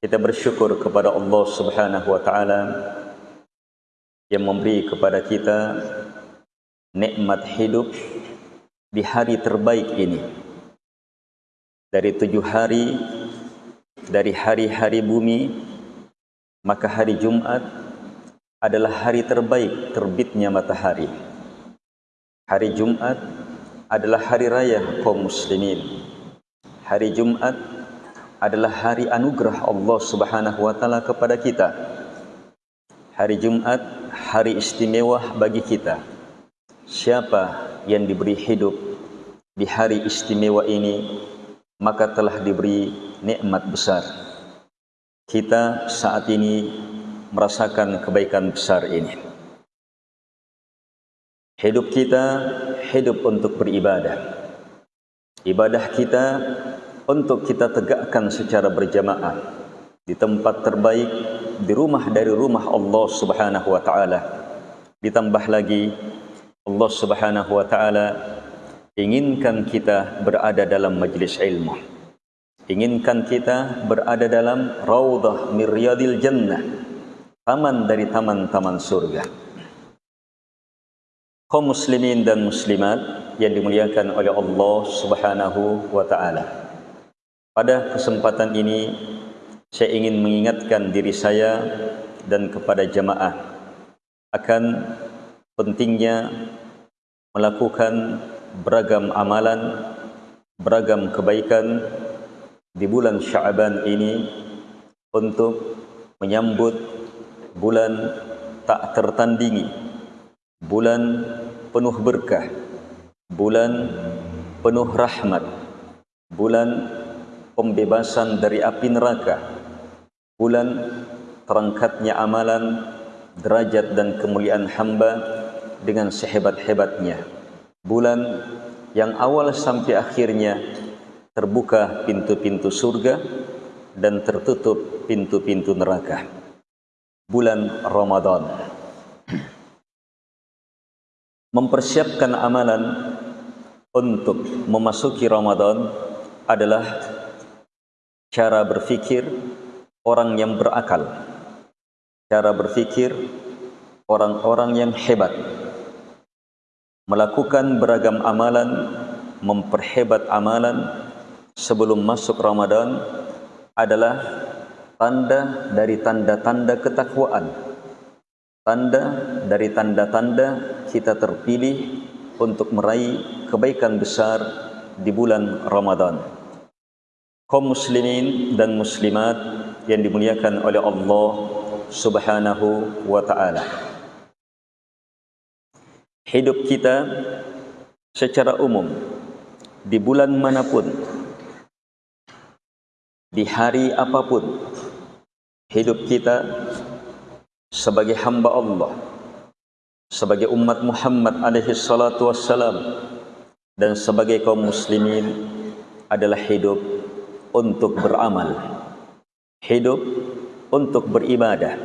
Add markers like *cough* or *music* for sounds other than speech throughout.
Kita bersyukur kepada Allah Subhanahu wa taala yang memberi kepada kita nikmat hidup di hari terbaik ini. Dari tujuh hari dari hari-hari bumi maka hari Jumat adalah hari terbaik terbitnya matahari. Hari Jumat adalah hari raya kaum muslimin. Hari Jumat adalah hari anugerah Allah Subhanahu wa taala kepada kita. Hari Jumat hari istimewa bagi kita. Siapa yang diberi hidup di hari istimewa ini maka telah diberi nikmat besar. Kita saat ini merasakan kebaikan besar ini. Hidup kita hidup untuk beribadah. Ibadah kita untuk kita tegakkan secara berjamaah di tempat terbaik di rumah dari rumah Allah Subhanahu wa taala. Ditambah lagi Allah Subhanahu wa taala inginkan kita berada dalam majlis ilmu. Inginkan kita berada dalam raudhah miryadil jannah. Taman dari taman-taman surga. Kaum muslimin dan muslimat yang dimuliakan oleh Allah Subhanahu wa taala. Pada kesempatan ini saya ingin mengingatkan diri saya dan kepada jemaah akan pentingnya melakukan beragam amalan, beragam kebaikan di bulan Syaban ini untuk menyambut bulan tak tertandingi, bulan penuh berkah, bulan penuh rahmat, bulan pembebasan dari api neraka. Bulan terangkatnya amalan derajat dan kemuliaan hamba dengan sehebat-hebatnya. Bulan yang awal sampai akhirnya terbuka pintu-pintu surga dan tertutup pintu-pintu neraka. Bulan Ramadan. Mempersiapkan amalan untuk memasuki Ramadan adalah cara berfikir orang yang berakal. Cara berfikir orang-orang yang hebat. Melakukan beragam amalan memperhebat amalan sebelum masuk Ramadan adalah tanda dari tanda-tanda ketakwaan. Tanda dari tanda-tanda kita terpilih untuk meraih kebaikan besar di bulan Ramadan kaum muslimin dan muslimat yang dimuliakan oleh Allah Subhanahu wa taala. Hidup kita secara umum di bulan manapun di hari apapun hidup kita sebagai hamba Allah sebagai umat Muhammad alaihi salatu wassalam dan sebagai kaum muslimin adalah hidup untuk beramal hidup untuk beribadah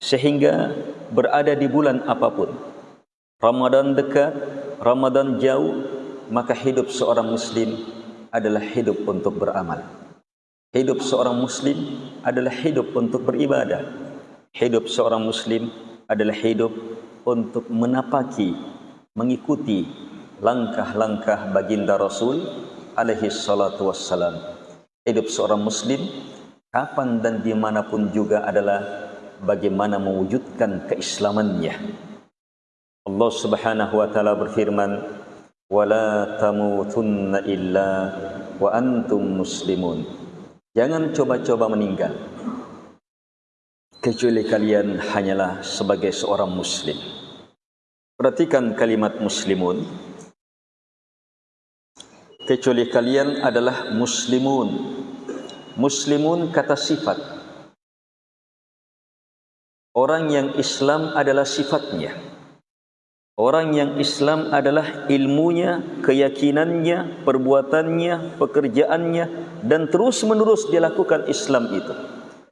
sehingga berada di bulan apapun. Ramadan dekat Ramadan jauh maka hidup seorang muslim adalah hidup untuk beramal. Hidup seorang muslim adalah hidup untuk beribadah. Hidup seorang muslim adalah hidup untuk menapaki mengikuti langkah-langkah baginda Rasul alaihi salatu wassalam hidup seorang muslim kapan dan dimanapun juga adalah bagaimana mewujudkan keislamannya. Allah subhanahu wa ta'ala berfirman wala tamutunna illa wa antum muslimun. Jangan coba-coba meninggal. Kecuali kalian hanyalah sebagai seorang muslim. Perhatikan kalimat muslimun kecuali kalian adalah muslimun. Muslimun kata sifat. Orang yang Islam adalah sifatnya. Orang yang Islam adalah ilmunya keyakinannya perbuatannya pekerjaannya dan terus menerus dia lakukan Islam itu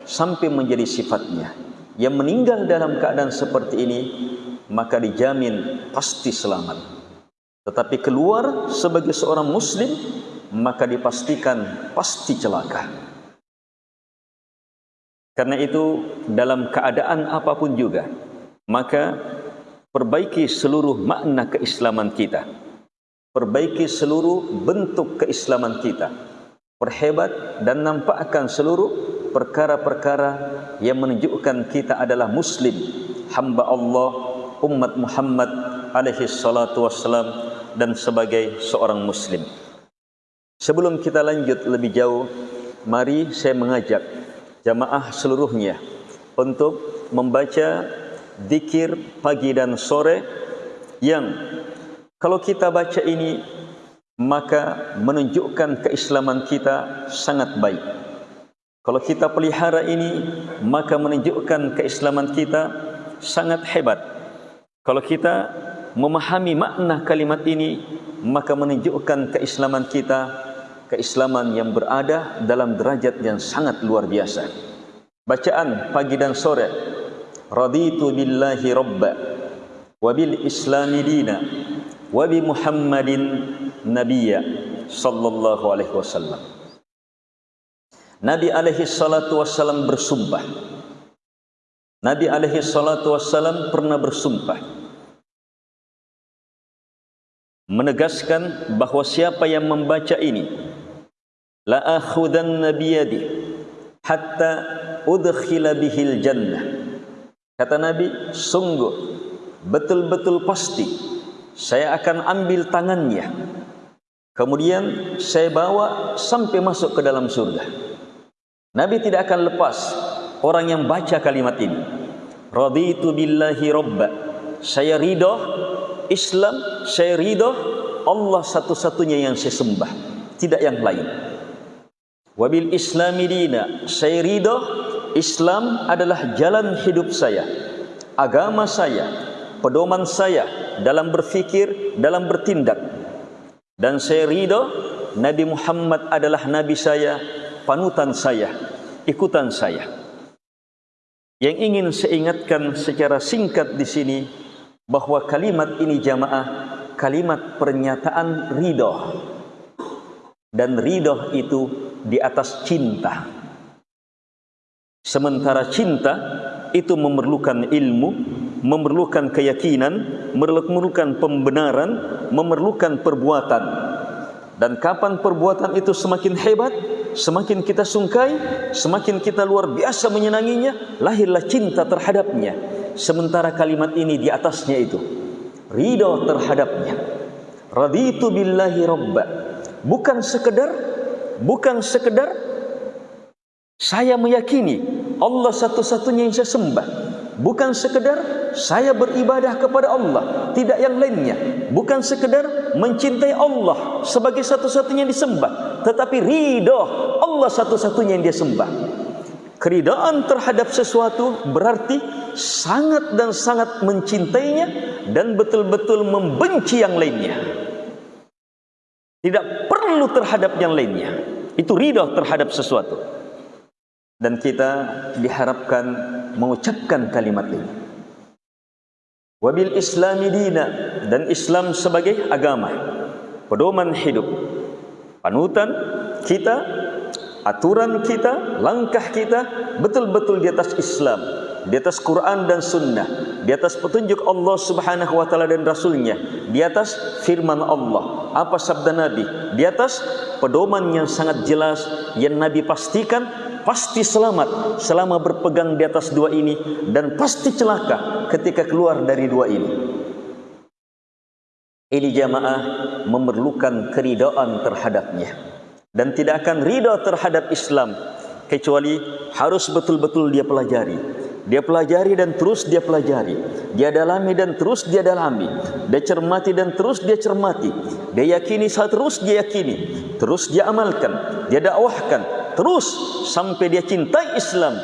sampai menjadi sifatnya. Yang meninggal dalam keadaan seperti ini maka dijamin pasti selamat tetapi keluar sebagai seorang muslim maka dipastikan pasti celaka Karena itu dalam keadaan apapun juga maka perbaiki seluruh makna keislaman kita. Perbaiki seluruh bentuk keislaman kita. Perhebat dan nampakkan seluruh perkara-perkara yang menunjukkan kita adalah muslim, hamba Allah, umat Muhammad alaihi salatu wassalam dan sebagai seorang muslim. Sebelum kita lanjut lebih jauh, mari saya mengajak jamaah seluruhnya untuk membaca zikir pagi dan sore yang kalau kita baca ini maka menunjukkan keislaman kita sangat baik. Kalau kita pelihara ini maka menunjukkan keislaman kita sangat hebat. Kalau kita memahami makna kalimat ini maka menunjukkan keislaman kita keislaman yang berada dalam derajat yang sangat luar biasa. Bacaan pagi dan sore. Raditu billahi rabba wa bil islami dina wa bi Muhammadin nabiyya sallallahu alaihi wasallam. Nabi alaihi salatu wasallam bersumpah. Nabi alaihi salatu wasallam pernah bersumpah menegaskan bahawa siapa yang membaca ini la akhudanna biyadi hatta udkhila bihil jannah. Kata nabi sungguh betul-betul pasti saya akan ambil tangannya. Kemudian saya bawa sampai masuk ke dalam surga. Nabi tidak akan lepas orang yang baca kalimat ini. Raditu billahi robba. Saya ridha Islam saya ridha Allah satu-satunya yang saya sembah. Tidak yang lain. Wabil islami dina saya ridha Islam adalah jalan hidup saya agama saya pedoman saya dalam berfikir dalam bertindak. Dan saya ridha Nabi Muhammad adalah nabi saya panutan saya ikutan saya. Yang ingin saya ingatkan secara singkat di sini bahawa kalimat ini jamaah kalimat pernyataan ridha dan ridha itu di atas cinta. Sementara cinta itu memerlukan ilmu, memerlukan keyakinan, memerlukan pembenaran, memerlukan perbuatan. Dan kapan perbuatan itu semakin hebat, semakin kita sungkai, semakin kita luar biasa menyenanginya, lahirlah cinta terhadapnya. Sementara kalimat ini di atasnya itu ridha terhadapnya. Raditu billahi rabba. Bukan sekedar bukan sekedar saya meyakini Allah satu-satunya yang saya sembah bukan sekedar saya beribadah kepada Allah tidak yang lainnya bukan sekedar mencintai Allah sebagai satu-satunya yang disembah tetapi ridha Allah satu-satunya yang dia sembah keridaan terhadap sesuatu berarti sangat dan sangat mencintainya dan betul-betul membenci yang lainnya tidak perlu terhadap yang lainnya. Itu ridha terhadap sesuatu. Dan kita diharapkan mengucapkan kalimat ini. Wabil islami dina dan Islam sebagai agama. Pedoman hidup. Panutan kita, aturan kita, langkah kita betul-betul di atas Islam di atas Quran dan Sunnah, di atas petunjuk Allah Subhanahu Wa Taala dan Rasulnya, di atas Firman Allah, apa sabda Nabi, di atas pedoman yang sangat jelas yang Nabi pastikan pasti selamat selama berpegang di atas dua ini dan pasti celaka ketika keluar dari dua ini. Ini jamaah memerlukan keridaan terhadapnya dan tidak akan ridha terhadap Islam kecuali harus betul-betul dia pelajari dia pelajari dan terus dia pelajari. Dia dalami dan terus dia dalami. Dia cermati dan terus dia cermati. Dia yakini saat terus dia yakini. Terus dia amalkan. Dia dakwahkan. Terus sampai dia cintai Islam.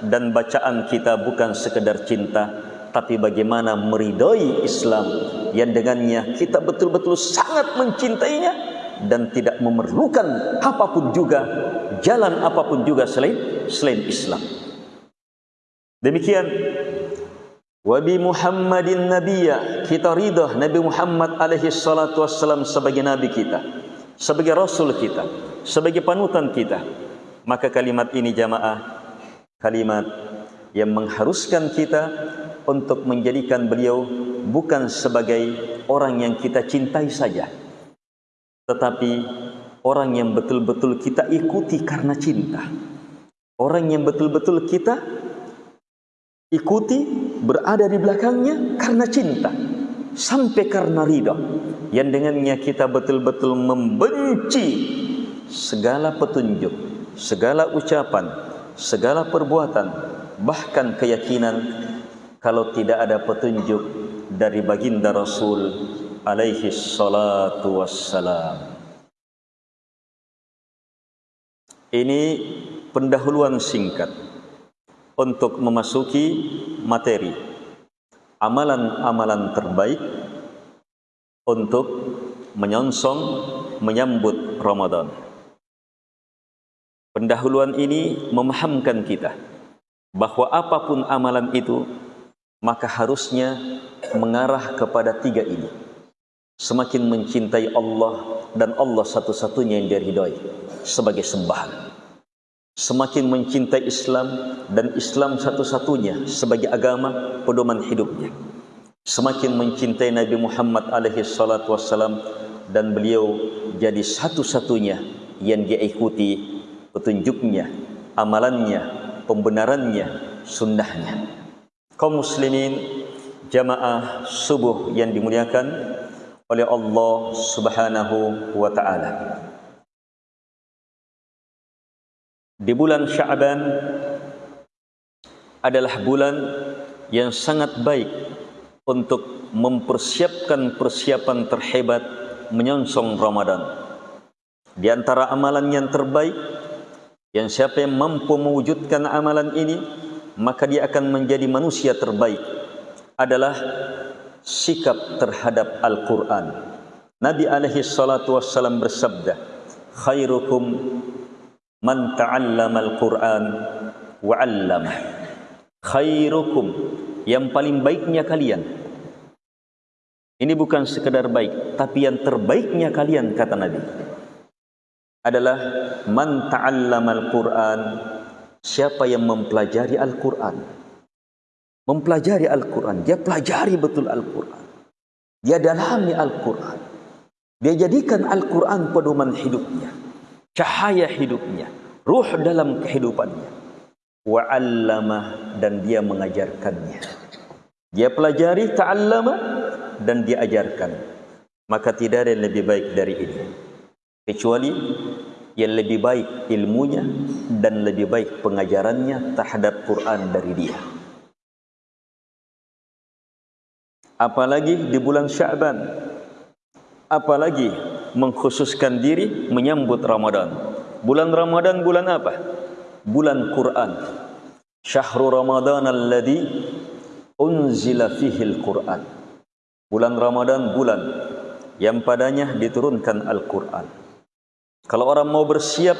Dan bacaan kita bukan sekedar cinta. Tapi bagaimana meridai Islam. Yang dengannya kita betul-betul sangat mencintainya. Dan tidak memerlukan apapun juga. Jalan apapun juga selain, selain Islam. Demikian Wabi Muhammadin Nabiya kita ridha Nabi Muhammad alaihi salatu wassalam sebagai nabi kita sebagai rasul kita sebagai panutan kita maka kalimat ini jamaah kalimat yang mengharuskan kita untuk menjadikan beliau bukan sebagai orang yang kita cintai saja tetapi orang yang betul-betul kita ikuti karena cinta. Orang yang betul-betul kita ikuti berada di belakangnya karena cinta. Sampai karena ridha. Yang dengannya kita betul-betul membenci segala petunjuk segala ucapan segala perbuatan bahkan keyakinan kalau tidak ada petunjuk dari baginda Rasul alaihi salatu wassalam. Ini pendahuluan singkat untuk memasuki materi amalan-amalan terbaik untuk menyongsong menyambut Ramadan. Pendahuluan ini memahamkan kita bahawa apapun amalan itu maka harusnya mengarah kepada tiga ini. Semakin mencintai Allah dan Allah satu-satunya yang diridhai sebagai sembahan. Semakin mencintai Islam dan Islam satu-satunya sebagai agama pedoman hidupnya. Semakin mencintai Nabi Muhammad alaihi salatu wassalam dan beliau jadi satu-satunya yang dia ikuti petunjuknya, amalannya, pembenarannya, sunnahnya kaum muslimin jamaah subuh yang dimuliakan oleh Allah Subhanahu wa taala. Di bulan Sya'ban adalah bulan yang sangat baik untuk mempersiapkan persiapan terhebat menyongsong Ramadan. Di antara amalan yang terbaik yang siapa yang mampu mewujudkan amalan ini maka dia akan menjadi manusia terbaik adalah sikap terhadap Al-Quran. Nabi alaihi salatu wassalam bersabda, khairukum man ta'allama Al-Quran wa 'allama. Khairukum yang paling baiknya kalian. Ini bukan sekadar baik, tapi yang terbaiknya kalian kata Nabi adalah man ta'allama Al-Quran siapa yang mempelajari Al-Quran mempelajari Al-Quran. Dia pelajari betul Al-Quran. Dia dalami Al-Quran. Dia jadikan Al-Quran pedoman hidupnya. Cahaya hidupnya. Ruh dalam kehidupannya. Wa'allama dan dia mengajarkannya. Dia pelajari ta'allama dan dia ajarkan. Maka tidak ada yang lebih baik dari ini. Kecuali yang lebih baik ilmunya dan lebih baik pengajarannya terhadap Quran dari dia. Apalagi di bulan Syaban. Apalagi mengkhususkan diri menyambut Ramadan. Bulan Ramadan bulan apa? Bulan Quran. Syahrul Ramadan alladhi unzila fihi al-Quran. Bulan Ramadan bulan yang padanya diturunkan Al-Quran. Kalau orang mau bersiap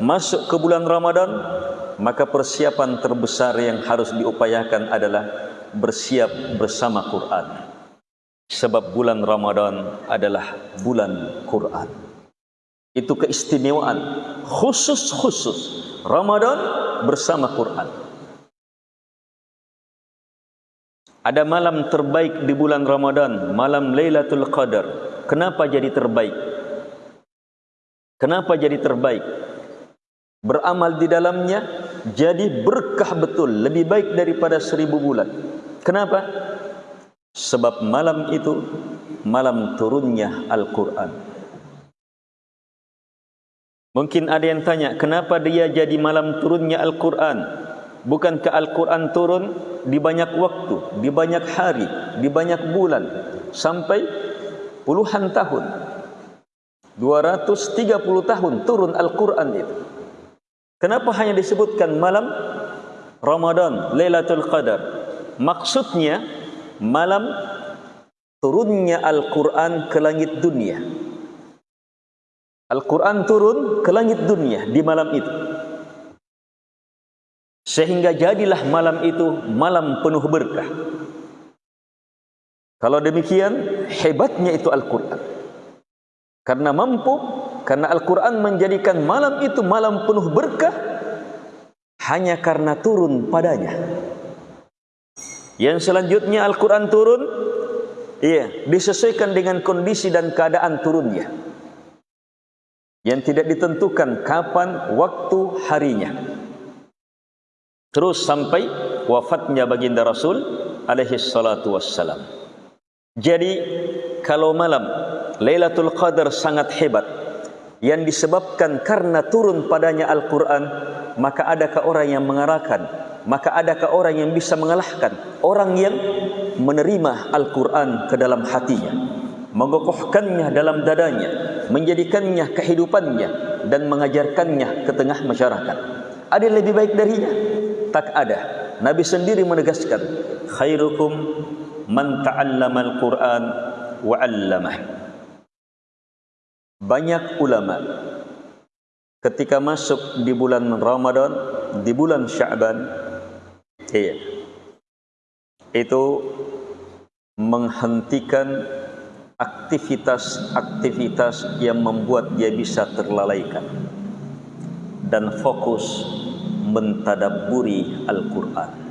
masuk ke bulan Ramadan, maka persiapan terbesar yang harus diupayakan adalah bersiap bersama Quran. Sebab bulan Ramadan adalah bulan Quran. Itu keistimewaan khusus-khusus Ramadan bersama Quran. Ada malam terbaik di bulan Ramadan, malam Lailatul Qadar. Kenapa jadi terbaik? Kenapa jadi terbaik? Beramal di dalamnya jadi berkah betul, lebih baik daripada seribu bulan. Kenapa? Sebab malam itu malam turunnya Al-Quran. Mungkin ada yang tanya, kenapa dia jadi malam turunnya Al-Quran? Bukankah Al-Quran turun di banyak waktu, di banyak hari, di banyak bulan, sampai puluhan tahun? 230 tahun turun Al-Quran itu. Kenapa hanya disebutkan malam Ramadan, Lailatul Qadar? Maksudnya malam turunnya Al-Quran ke langit dunia. Al-Quran turun ke langit dunia di malam itu. Sehingga jadilah malam itu malam penuh berkah. Kalau demikian, hebatnya itu Al-Quran. Karena mampu, karena Al-Quran menjadikan malam itu malam penuh berkah, hanya karena turun padanya. Yang selanjutnya Al-Quran turun, iya, disesuaikan dengan kondisi dan keadaan turunnya. Yang tidak ditentukan kapan, waktu, harinya. Terus sampai wafatnya baginda Rasul alaihi salatu wassalam. Jadi kalau malam Lailatul Qadar sangat hebat yang disebabkan karena turun padanya Al-Quran maka adakah orang yang mengarahkan? Maka adakah orang yang bisa mengalahkan? Orang yang menerima Al-Quran ke dalam hatinya mengokohkannya dalam dadanya menjadikannya kehidupannya dan mengajarkannya ke tengah masyarakat. Ada yang lebih baik darinya? Tak ada. Nabi sendiri menegaskan khairukum man ta'allama al-Quran wa banyak ulama ketika masuk di bulan Ramadan, di bulan Syaban, iya, itu menghentikan aktivitas-aktivitas yang membuat dia bisa terlalaikan dan fokus mentadaburi Al-Quran.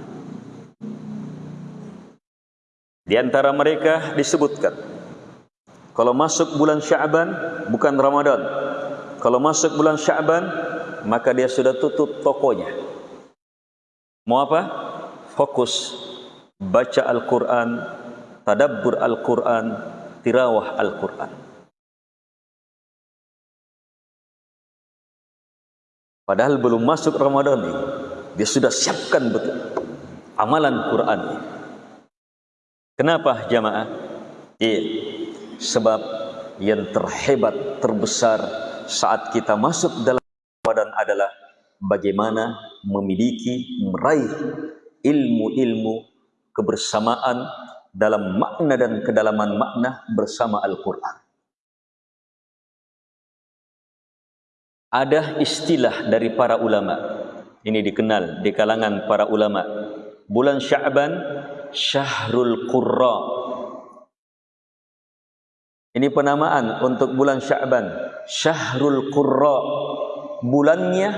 Di antara mereka disebutkan kalau masuk bulan Syaban bukan Ramadan. Kalau masuk bulan Syaban maka dia sudah tutup tokonya. Mau apa? Fokus baca Al-Qur'an, tadabbur Al-Qur'an, tirawah Al-Qur'an. Padahal belum masuk Ramadan ini, dia sudah siapkan betul amalan Quran. Kenapa jamaah? Iya sebab yang terhebat terbesar saat kita masuk dalam badan adalah bagaimana memiliki meraih ilmu-ilmu kebersamaan dalam makna dan kedalaman makna bersama Al-Quran. Ada istilah dari para ulama, ini dikenal di kalangan para ulama. Bulan Syaban, Syahrul Qurra, ini penamaan untuk bulan Syaban. Syahrul Qurra. Bulannya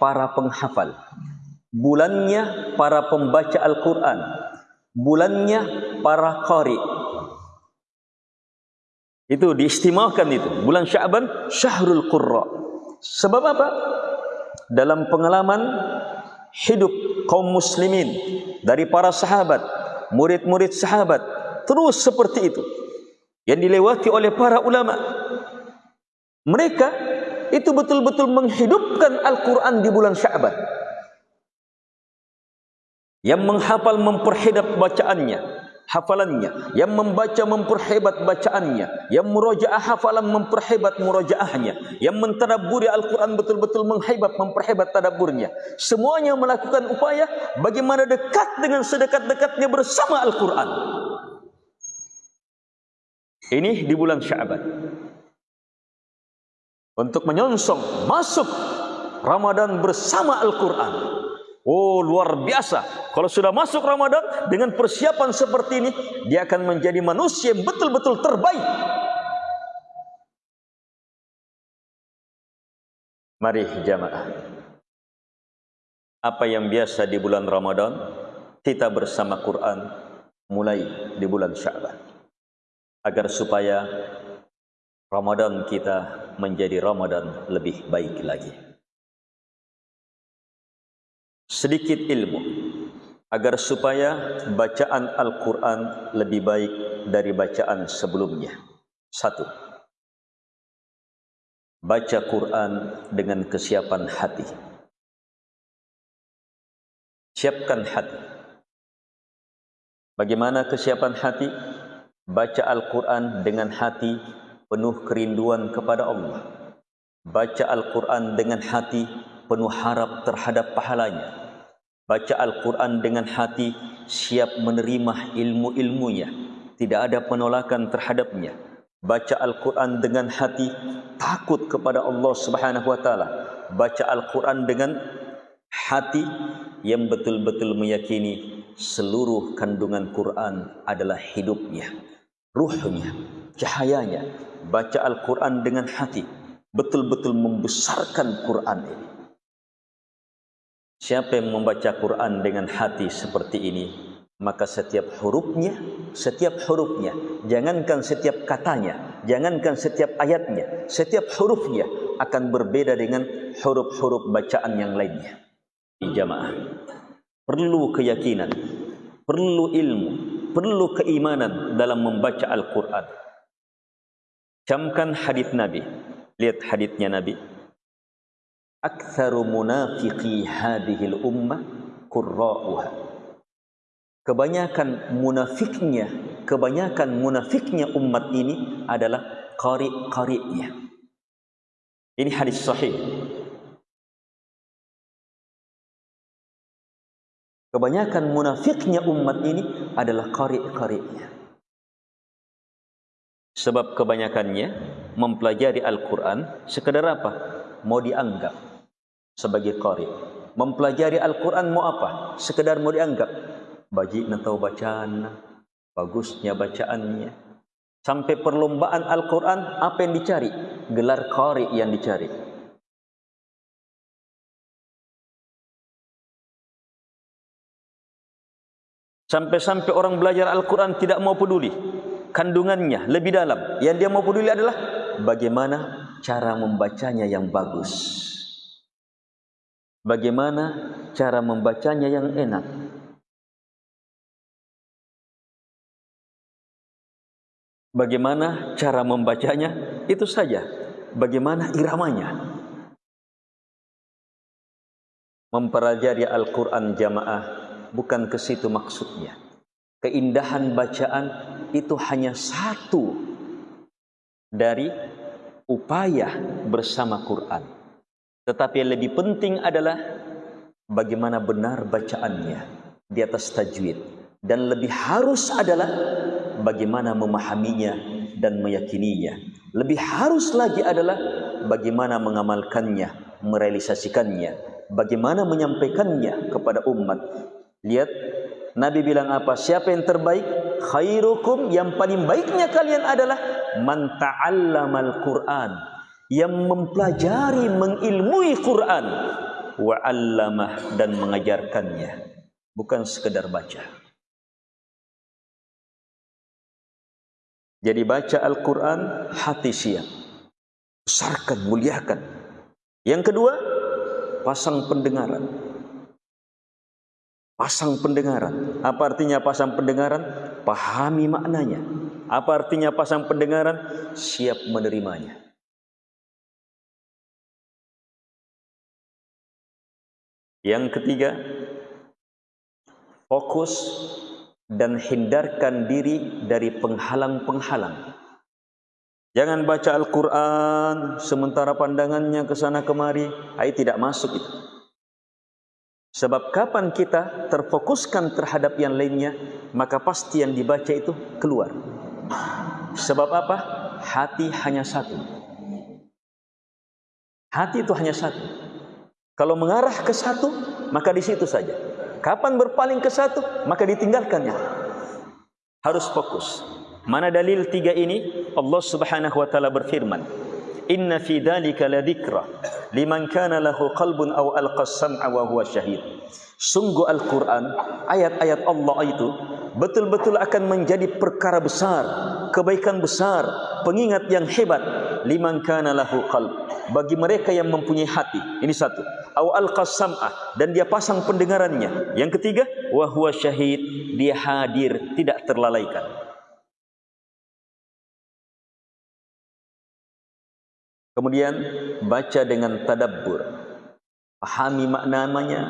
para penghafal. Bulannya para pembaca Al-Quran. Bulannya para qari. Itu diistimewakan itu. Bulan Syaban, Syahrul Qurra. Sebab apa? Dalam pengalaman hidup kaum muslimin dari para sahabat, murid-murid sahabat, terus seperti itu yang dilewati oleh para ulama. Mereka itu betul-betul menghidupkan Al-Quran di bulan Syaban. Yang menghafal memperhedap bacaannya, hafalannya. Yang membaca memperhebat bacaannya. Yang murojaah hafalan memperhebat murojaahnya. Yang mentadaburi Al-Quran betul-betul menghebat, memperhebat tadaburnya. Semuanya melakukan upaya bagaimana dekat dengan sedekat-dekatnya bersama Al-Quran. Ini di bulan Syaban. Untuk menyongsong masuk Ramadan bersama Al-Quran. Oh luar biasa. Kalau sudah masuk Ramadan dengan persiapan seperti ini, dia akan menjadi manusia yang betul-betul terbaik. Mari jamaah. Apa yang biasa di bulan Ramadan, kita bersama Quran mulai di bulan Syaban agar supaya Ramadan kita menjadi Ramadan lebih baik lagi. Sedikit ilmu agar supaya bacaan Al-Quran lebih baik dari bacaan sebelumnya. Satu, baca Quran dengan kesiapan hati. Siapkan hati. Bagaimana kesiapan hati? Baca Al-Quran dengan hati penuh kerinduan kepada Allah. Baca Al-Quran dengan hati penuh harap terhadap pahalanya. Baca Al-Quran dengan hati siap menerima ilmu-ilmunya. Tidak ada penolakan terhadapnya. Baca Al-Quran dengan hati takut kepada Allah Subhanahu Taala. Baca Al-Quran dengan hati yang betul-betul meyakini seluruh kandungan Quran adalah hidupnya ruhnya, cahayanya, baca Al-Quran dengan hati, betul-betul membesarkan Quran ini. Siapa yang membaca Quran dengan hati seperti ini, maka setiap hurufnya, setiap hurufnya, jangankan setiap katanya, jangankan setiap ayatnya, setiap hurufnya akan berbeda dengan huruf-huruf bacaan yang lainnya. Di jamaah perlu keyakinan, perlu ilmu, perlu keimanan dalam membaca Al-Quran. Camkan hadis Nabi. Lihat hadisnya Nabi. Aktsaru munafiqi hadhil ummah qurra'uha kebanyakan munafiknya kebanyakan munafiknya umat ini adalah qari-qari'nya ini hadis sahih kebanyakan munafiknya umat ini adalah qari-qari'nya sebab kebanyakannya mempelajari Al-Quran sekadar apa? mau dianggap sebagai qari mempelajari Al-Quran mau apa? sekadar mau dianggap. Nak tahu bacaan bagusnya bacaannya. Sampai perlombaan Al-Quran apa yang dicari? Gelar qari yang dicari sampai-sampai orang belajar Al-Quran tidak mau peduli kandungannya lebih dalam yang dia mau peduli adalah bagaimana cara membacanya yang bagus bagaimana cara membacanya yang enak Bagaimana cara membacanya? Itu saja. Bagaimana iramanya? Mempelajari Al-Quran jamaah bukan ke situ maksudnya. Keindahan bacaan itu hanya satu dari upaya bersama Quran. Tetapi yang lebih penting adalah bagaimana benar bacaannya di atas tajwid. Dan lebih harus adalah bagaimana memahaminya dan meyakininya. Lebih harus lagi adalah bagaimana mengamalkannya, merealisasikannya, bagaimana menyampaikannya kepada umat. Lihat Nabi bilang apa? Siapa yang terbaik? Khairukum yang paling baiknya kalian adalah man ta'allamal Qur'an yang mempelajari, mengilmui Quran wa 'allamah dan mengajarkannya. Bukan sekedar baca. Jadi baca Al-Quran hati siap. Besarkan, muliakan. Yang kedua, pasang pendengaran. Pasang pendengaran. Apa artinya pasang pendengaran? Pahami maknanya. Apa artinya pasang pendengaran? Siap menerimanya. Yang ketiga, fokus dan hindarkan diri dari penghalang-penghalang. Jangan baca Al-Quran sementara pandangannya ke sana kemari. Ayat tidak masuk itu. Sebab kapan kita terfokuskan terhadap yang lainnya, maka pasti yang dibaca itu keluar. Sebab apa? Hati hanya satu. Hati itu hanya satu. Kalau mengarah ke satu, maka di situ saja. Kapan berpaling ke satu, maka ditinggalkannya. Harus fokus. Mana dalil tiga ini? Allah Subhanahu wa taala berfirman, "Inna fi dzalika ladzikra liman kana lahu qalbun aw alqa sam'a wa huwa syahid." Sungguh Al-Quran, ayat-ayat Allah itu betul-betul akan menjadi perkara besar, kebaikan besar, pengingat yang hebat liman kana lahu qalb bagi mereka yang mempunyai hati. Ini satu au alqasam'ah dan dia pasang pendengarannya. Yang ketiga, wa huwa syahid, dia hadir, tidak terlalaikan. Kemudian baca dengan tadabbur. Pahami maknanya,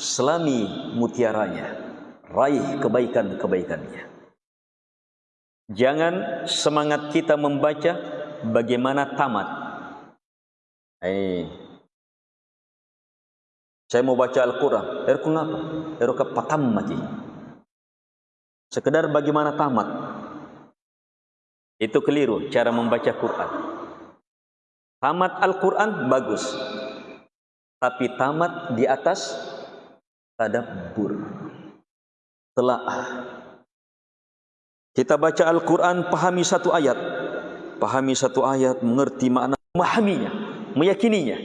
selami mutiaranya. Raih kebaikan-kebaikannya. Jangan semangat kita membaca bagaimana tamat. Eh, saya mau baca Al-Quran. Erku ngapa? Erku patam mati. Sekedar bagaimana tamat. Itu keliru cara membaca Quran. Tamat Al-Quran bagus. Tapi tamat di atas tadabbur. Telaah. Kita baca Al-Quran, pahami satu ayat. Pahami satu ayat, mengerti makna, memahaminya, meyakininya.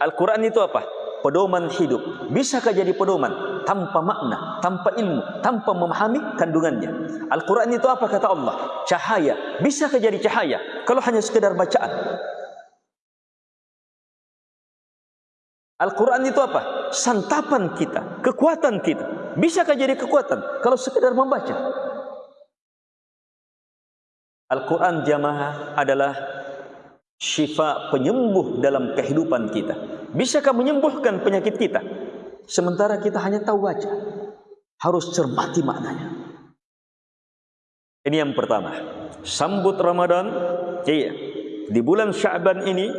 Al-Quran itu apa? pedoman hidup. Bisakah jadi pedoman tanpa makna, tanpa ilmu, tanpa memahami kandungannya? Al-Quran itu apa kata Allah? Cahaya. Bisakah jadi cahaya kalau hanya sekedar bacaan? Al-Quran itu apa? Santapan kita, kekuatan kita. Bisakah jadi kekuatan kalau sekedar membaca? Al-Quran jamaah adalah syifa penyembuh dalam kehidupan kita. Bisakah menyembuhkan penyakit kita? Sementara kita hanya tahu baca. Harus cermati maknanya. Ini yang pertama. Sambut Ramadan. Iya. Di bulan Syaban ini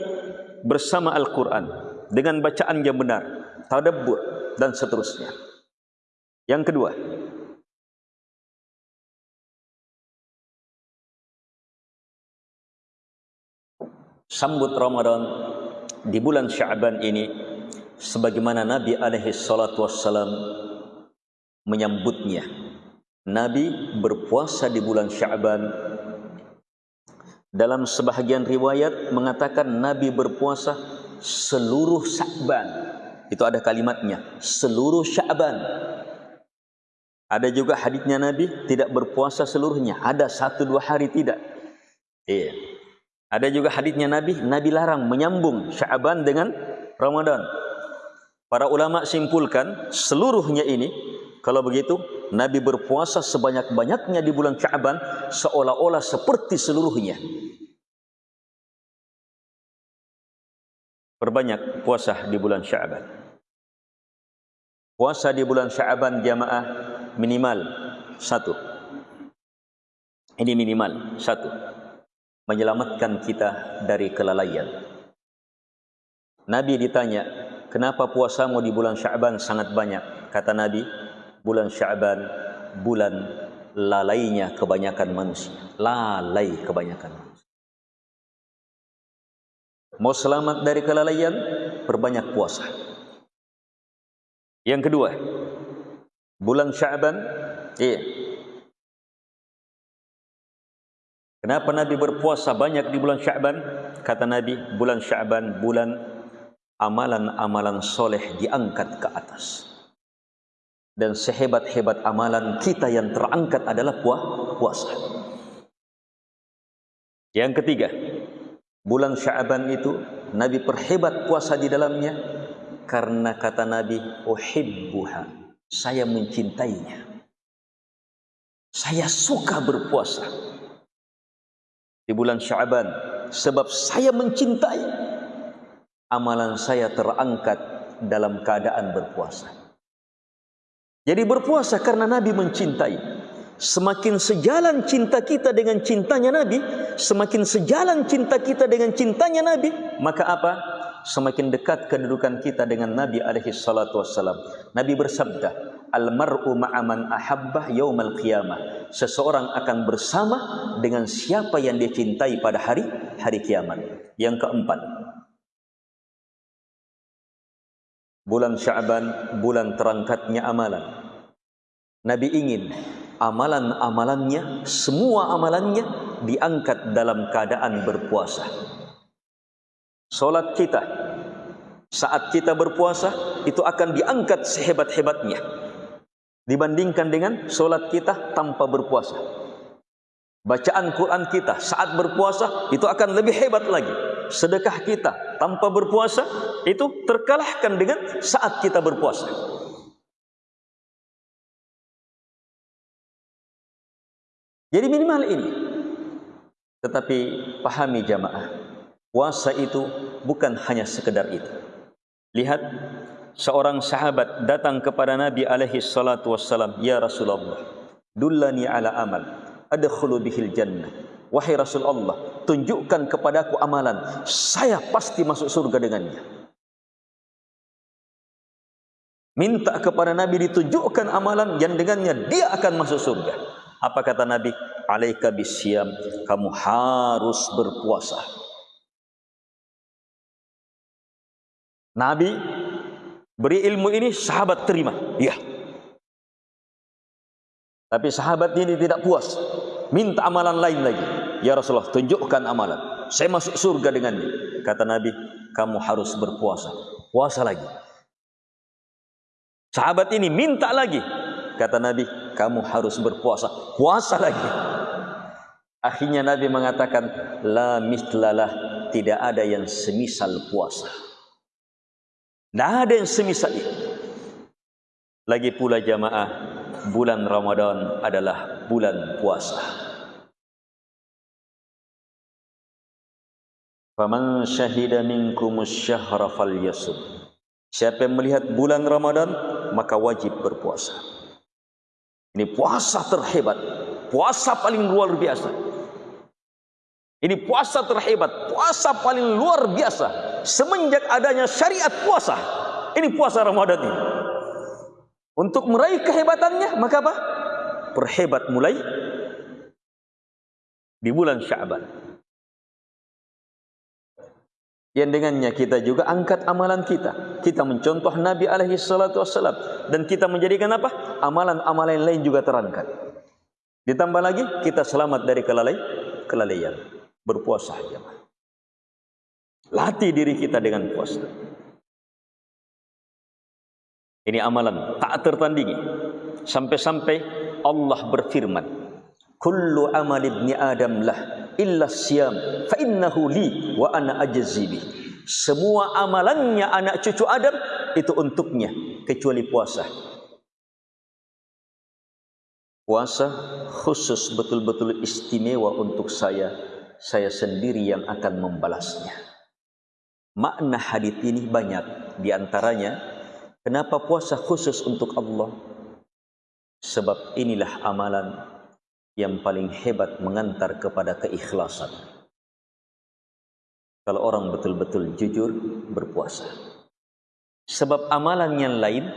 bersama Al-Quran. Dengan bacaan yang benar. Tadabbur dan seterusnya. Yang kedua. Sambut Ramadan di bulan Syaban ini sebagaimana Nabi alaihi salatu wassalam menyambutnya. Nabi berpuasa di bulan Syaban. Dalam sebahagian riwayat mengatakan Nabi berpuasa seluruh Syaban. Itu ada kalimatnya, seluruh Syaban. Ada juga hadisnya Nabi tidak berpuasa seluruhnya, ada satu dua hari tidak. Iya. Ada juga hadisnya Nabi, Nabi larang menyambung Syaban dengan Ramadan. Para ulama simpulkan seluruhnya ini kalau begitu Nabi berpuasa sebanyak-banyaknya di bulan Syaban seolah-olah seperti seluruhnya. Perbanyak puasa di bulan Syaban. Puasa di bulan Syaban jamaah minimal satu. Ini minimal satu menyelamatkan kita dari kelalaian. Nabi ditanya, kenapa puasamu di bulan Syaban sangat banyak? Kata Nabi, bulan Syaban, bulan lalainya kebanyakan manusia. Lalai kebanyakan manusia. Mau selamat dari kelalaian, perbanyak puasa. Yang kedua, bulan Syaban, iya, Kenapa Nabi berpuasa banyak di bulan Syaban? Kata Nabi, bulan Syaban bulan amalan-amalan soleh diangkat ke atas. Dan sehebat-hebat amalan kita yang terangkat adalah puasa. Yang ketiga, bulan Syaban itu Nabi perhebat puasa di dalamnya karena kata Nabi, "Uhibbuha." Saya mencintainya. Saya suka berpuasa di bulan Syaban sebab saya mencintai amalan saya terangkat dalam keadaan berpuasa. Jadi berpuasa karena Nabi mencintai. Semakin sejalan cinta kita dengan cintanya Nabi, semakin sejalan cinta kita dengan cintanya Nabi, maka apa? Semakin dekat kedudukan kita dengan Nabi alaihi salatu wassalam. Nabi bersabda, Al-mar'u ma'aman ahabbah yaumal qiyamah. Seseorang akan bersama dengan siapa yang dia cintai pada hari hari kiamat. Yang keempat. Bulan Sya'ban, bulan terangkatnya amalan. Nabi ingin amalan-amalannya, semua amalannya diangkat dalam keadaan berpuasa. Solat kita, saat kita berpuasa, itu akan diangkat sehebat-hebatnya dibandingkan dengan solat kita tanpa berpuasa. Bacaan Quran kita saat berpuasa itu akan lebih hebat lagi. Sedekah kita tanpa berpuasa itu terkalahkan dengan saat kita berpuasa. Jadi minimal ini. Tetapi pahami jamaah, puasa itu bukan hanya sekedar itu. Lihat seorang sahabat datang kepada Nabi alaihi salatu wassalam, "Ya Rasulullah, dullani ala amal adkhulu bihil jannah." Wahai Rasulullah, tunjukkan kepadaku amalan, saya pasti masuk surga dengannya. Minta kepada Nabi ditunjukkan amalan yang dengannya dia akan masuk surga. Apa kata Nabi? Alaika bisyam, kamu harus berpuasa. Nabi Beri ilmu ini sahabat terima. Ya. Tapi sahabat ini tidak puas. Minta amalan lain lagi. Ya Rasulullah, tunjukkan amalan. Saya masuk surga dengannya. Kata Nabi, kamu harus berpuasa. Puasa lagi. Sahabat ini minta lagi. Kata Nabi, kamu harus berpuasa. Puasa lagi. Akhirnya Nabi mengatakan, La mislalah, tidak ada yang semisal puasa. Tidak ada yang semisal itu. Lagi pula jamaah, bulan Ramadan adalah bulan puasa. Faman syahida minkumus syahra falyasum. Siapa yang melihat bulan Ramadan maka wajib berpuasa. Ini puasa terhebat, puasa paling luar biasa. Ini puasa terhebat, puasa paling luar biasa semenjak adanya syariat puasa. Ini puasa Ramadan ini. Untuk meraih kehebatannya maka apa? Perhebat mulai di bulan Syaban yang dengannya kita juga angkat amalan kita. Kita mencontoh Nabi alaihi salatu wassalam dan kita menjadikan apa? Amalan-amalan lain juga terangkat. Ditambah lagi kita selamat dari kelalai kelalaian. Berpuasa saja. Latih diri kita dengan puasa. Ini amalan tak tertandingi. Sampai-sampai Allah berfirman, "Kullu amal ibni Adam lah illa siyam fa innahu li wa ana ajzibi semua amalannya anak cucu Adam itu untuknya kecuali puasa. Puasa khusus betul-betul istimewa untuk saya saya sendiri yang akan membalasnya. Makna hadis ini banyak. Di antaranya kenapa puasa khusus untuk Allah? Sebab inilah amalan yang paling hebat mengantar kepada keikhlasan. Kalau orang betul-betul jujur berpuasa. Sebab amalan yang lain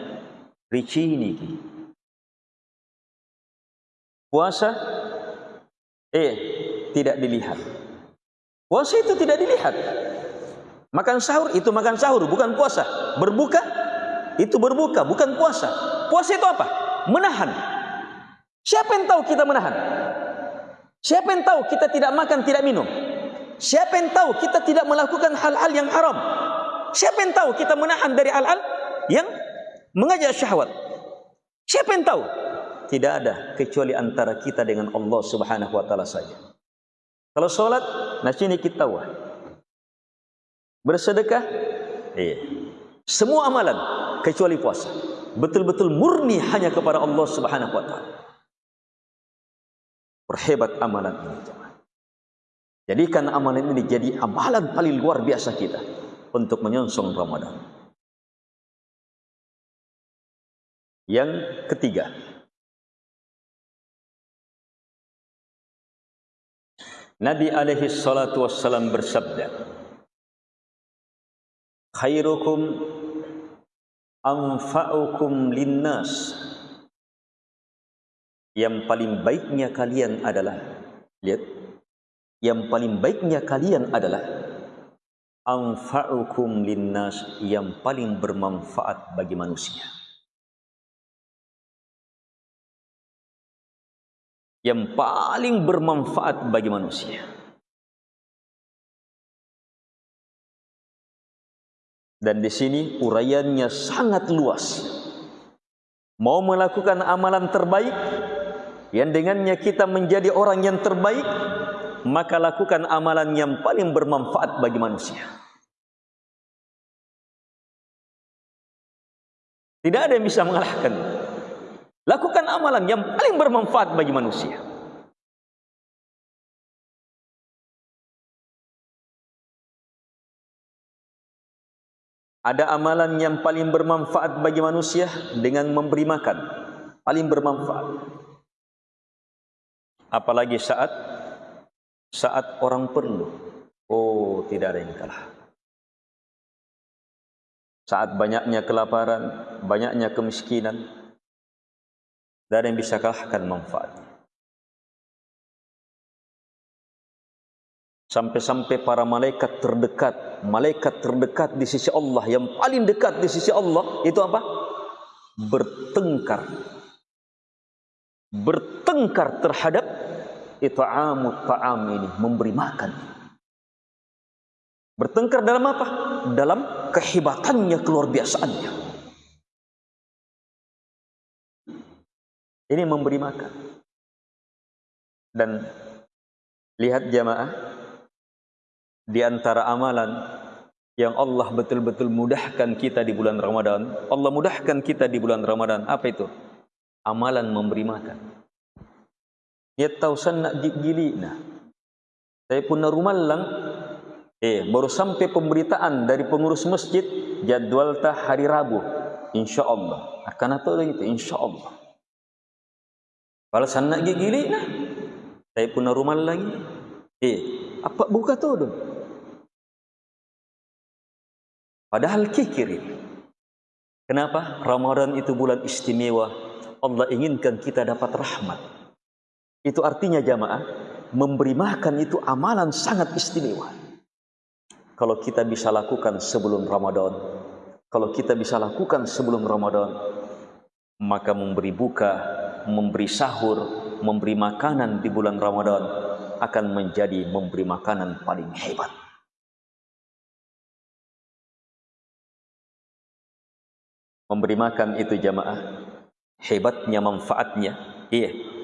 rici ini. Puasa eh tidak dilihat. Puasa itu tidak dilihat. Makan sahur itu makan sahur bukan puasa. Berbuka itu berbuka bukan puasa. Puasa itu apa? Menahan Siapa yang tahu kita menahan? Siapa yang tahu kita tidak makan, tidak minum? Siapa yang tahu kita tidak melakukan hal-hal yang haram? Siapa yang tahu kita menahan dari hal-hal yang mengajak syahwat? Siapa yang tahu? Tidak ada kecuali antara kita dengan Allah Subhanahu wa taala saja. Kalau solat, nasi ini kita tahu. Bersedekah, iya. Semua amalan kecuali puasa. Betul-betul murni hanya kepada Allah Subhanahu wa taala. Perhebat amalan ini. Jadikan amalan ini jadi amalan paling luar biasa kita untuk menyongsong Ramadan. Yang ketiga. Nabi alaihi salatu wassalam bersabda. Khairukum anfa'ukum linnas yang paling baiknya kalian adalah lihat. Yang paling baiknya kalian adalah anfa'ukum linnas yang paling bermanfaat bagi manusia. Yang paling bermanfaat bagi manusia. Dan di sini uraiannya sangat luas. Mau melakukan amalan terbaik yang dengannya kita menjadi orang yang terbaik maka lakukan amalan yang paling bermanfaat bagi manusia. Tidak ada yang bisa mengalahkan. Lakukan amalan yang paling bermanfaat bagi manusia. Ada amalan yang paling bermanfaat bagi manusia dengan memberi makan. Paling bermanfaat apalagi saat saat orang perlu. Oh tidak ada yang kalah. Saat banyaknya kelaparan banyaknya kemiskinan tidak ada yang bisa kalahkan manfaatnya. Sampai-sampai para malaikat terdekat malaikat terdekat di sisi Allah yang paling dekat di sisi Allah itu apa? Bertengkar. Bertengkar terhadap it'amut ta'am ini memberi makan bertengkar dalam apa dalam kehebatannya keluar biasaannya Ini memberi makan. Dan lihat jamaah di antara amalan yang Allah betul-betul mudahkan kita di bulan Ramadan. Allah mudahkan kita di bulan Ramadan. Apa itu? Amalan memberi makan. Ya tahu nak gili nah. Saya pun rumah lang eh baru sampai pemberitaan dari pengurus masjid jadual tah hari Rabu insyaallah akan atau itu insyaallah kalau sana gili nah saya pun rumah lagi eh apa buka tu dong Padahal kikir. Kenapa? Ramadan itu bulan istimewa. Allah inginkan kita dapat rahmat. Itu artinya jamaah, memberi makan itu amalan sangat istimewa. Kalau kita bisa lakukan sebelum Ramadan, kalau kita bisa lakukan sebelum Ramadan, maka memberi buka, memberi sahur, memberi makanan di bulan Ramadan akan menjadi memberi makanan paling hebat. memberi makan itu jamaah hebatnya manfaatnya iya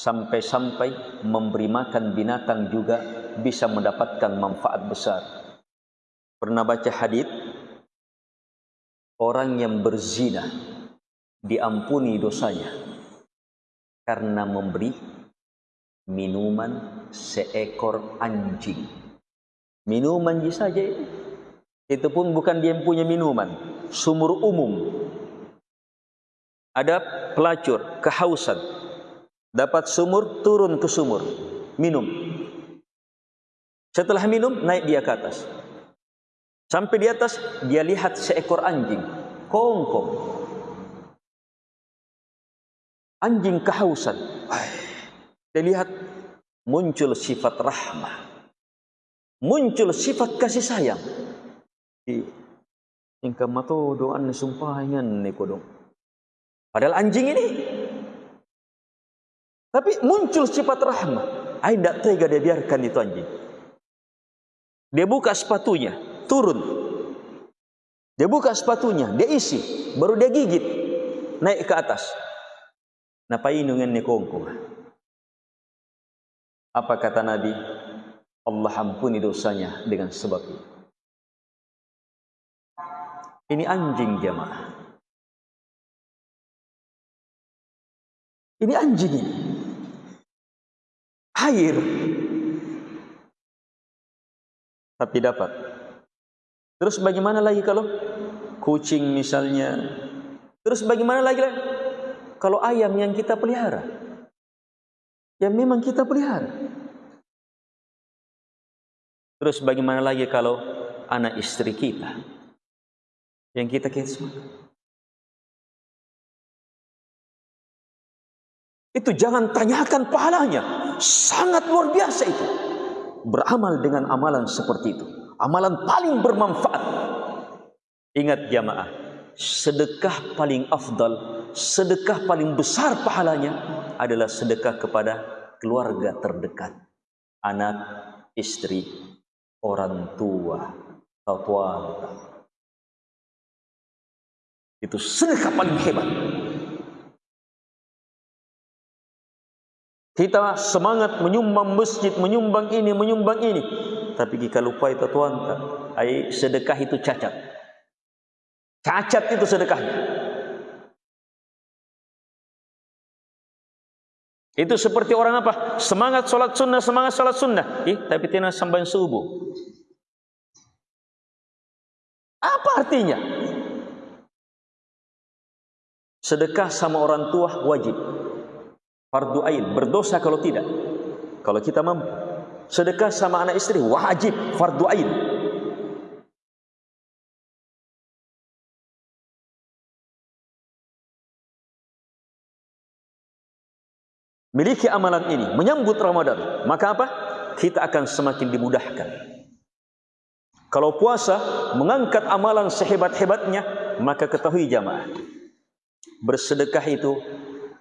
sampai-sampai memberi makan binatang juga bisa mendapatkan manfaat besar pernah baca hadis orang yang berzina diampuni dosanya karena memberi minuman seekor anjing minuman saja itu pun bukan dia yang punya minuman. Sumur umum. Ada pelacur, kehausan. Dapat sumur, turun ke sumur. Minum. Setelah minum, naik dia ke atas. Sampai di atas, dia lihat seekor anjing. Kongkong. Anjing kehausan. Dia lihat muncul sifat rahmah. Muncul sifat kasih sayang. Ingka mato doan sumpah ingan ni kodong. Padahal anjing ini. Tapi muncul sifat rahmat. Saya tidak tega dia biarkan itu anjing. Dia buka sepatunya, turun. Dia buka sepatunya, dia isi. Baru dia gigit, naik ke atas. Napa inungan ni kongko? Apa kata Nabi? Allah ampuni dosanya dengan sebab itu. Ini anjing jemaah. Ini anjing ini. Air. Tapi dapat. Terus bagaimana lagi kalau kucing misalnya? Terus bagaimana lagi kalau ayam yang kita pelihara? Yang memang kita pelihara. Terus bagaimana lagi kalau anak istri kita? yang kita kisah. Itu jangan tanyakan pahalanya. Sangat luar biasa itu. Beramal dengan amalan seperti itu. Amalan paling bermanfaat. Ingat jamaah. Sedekah paling afdal. Sedekah paling besar pahalanya. Adalah sedekah kepada keluarga terdekat. Anak, istri, orang tua, tuan, itu sedekah paling hebat. Kita semangat menyumbang masjid, menyumbang ini, menyumbang ini. Tapi jika lupa itu tuan, ai sedekah itu cacat. Cacat itu sedekahnya. Itu seperti orang apa? Semangat solat sunnah, semangat solat sunnah. Eh, tapi tidak sampai subuh. Apa artinya? sedekah sama orang tua wajib fardu ain berdosa kalau tidak. Kalau kita mampu. Sedekah sama anak istri wajib fardu ain. Miliki amalan ini menyambut Ramadan maka apa? Kita akan semakin dimudahkan. Kalau puasa mengangkat amalan sehebat-hebatnya maka ketahui jamaah bersedekah itu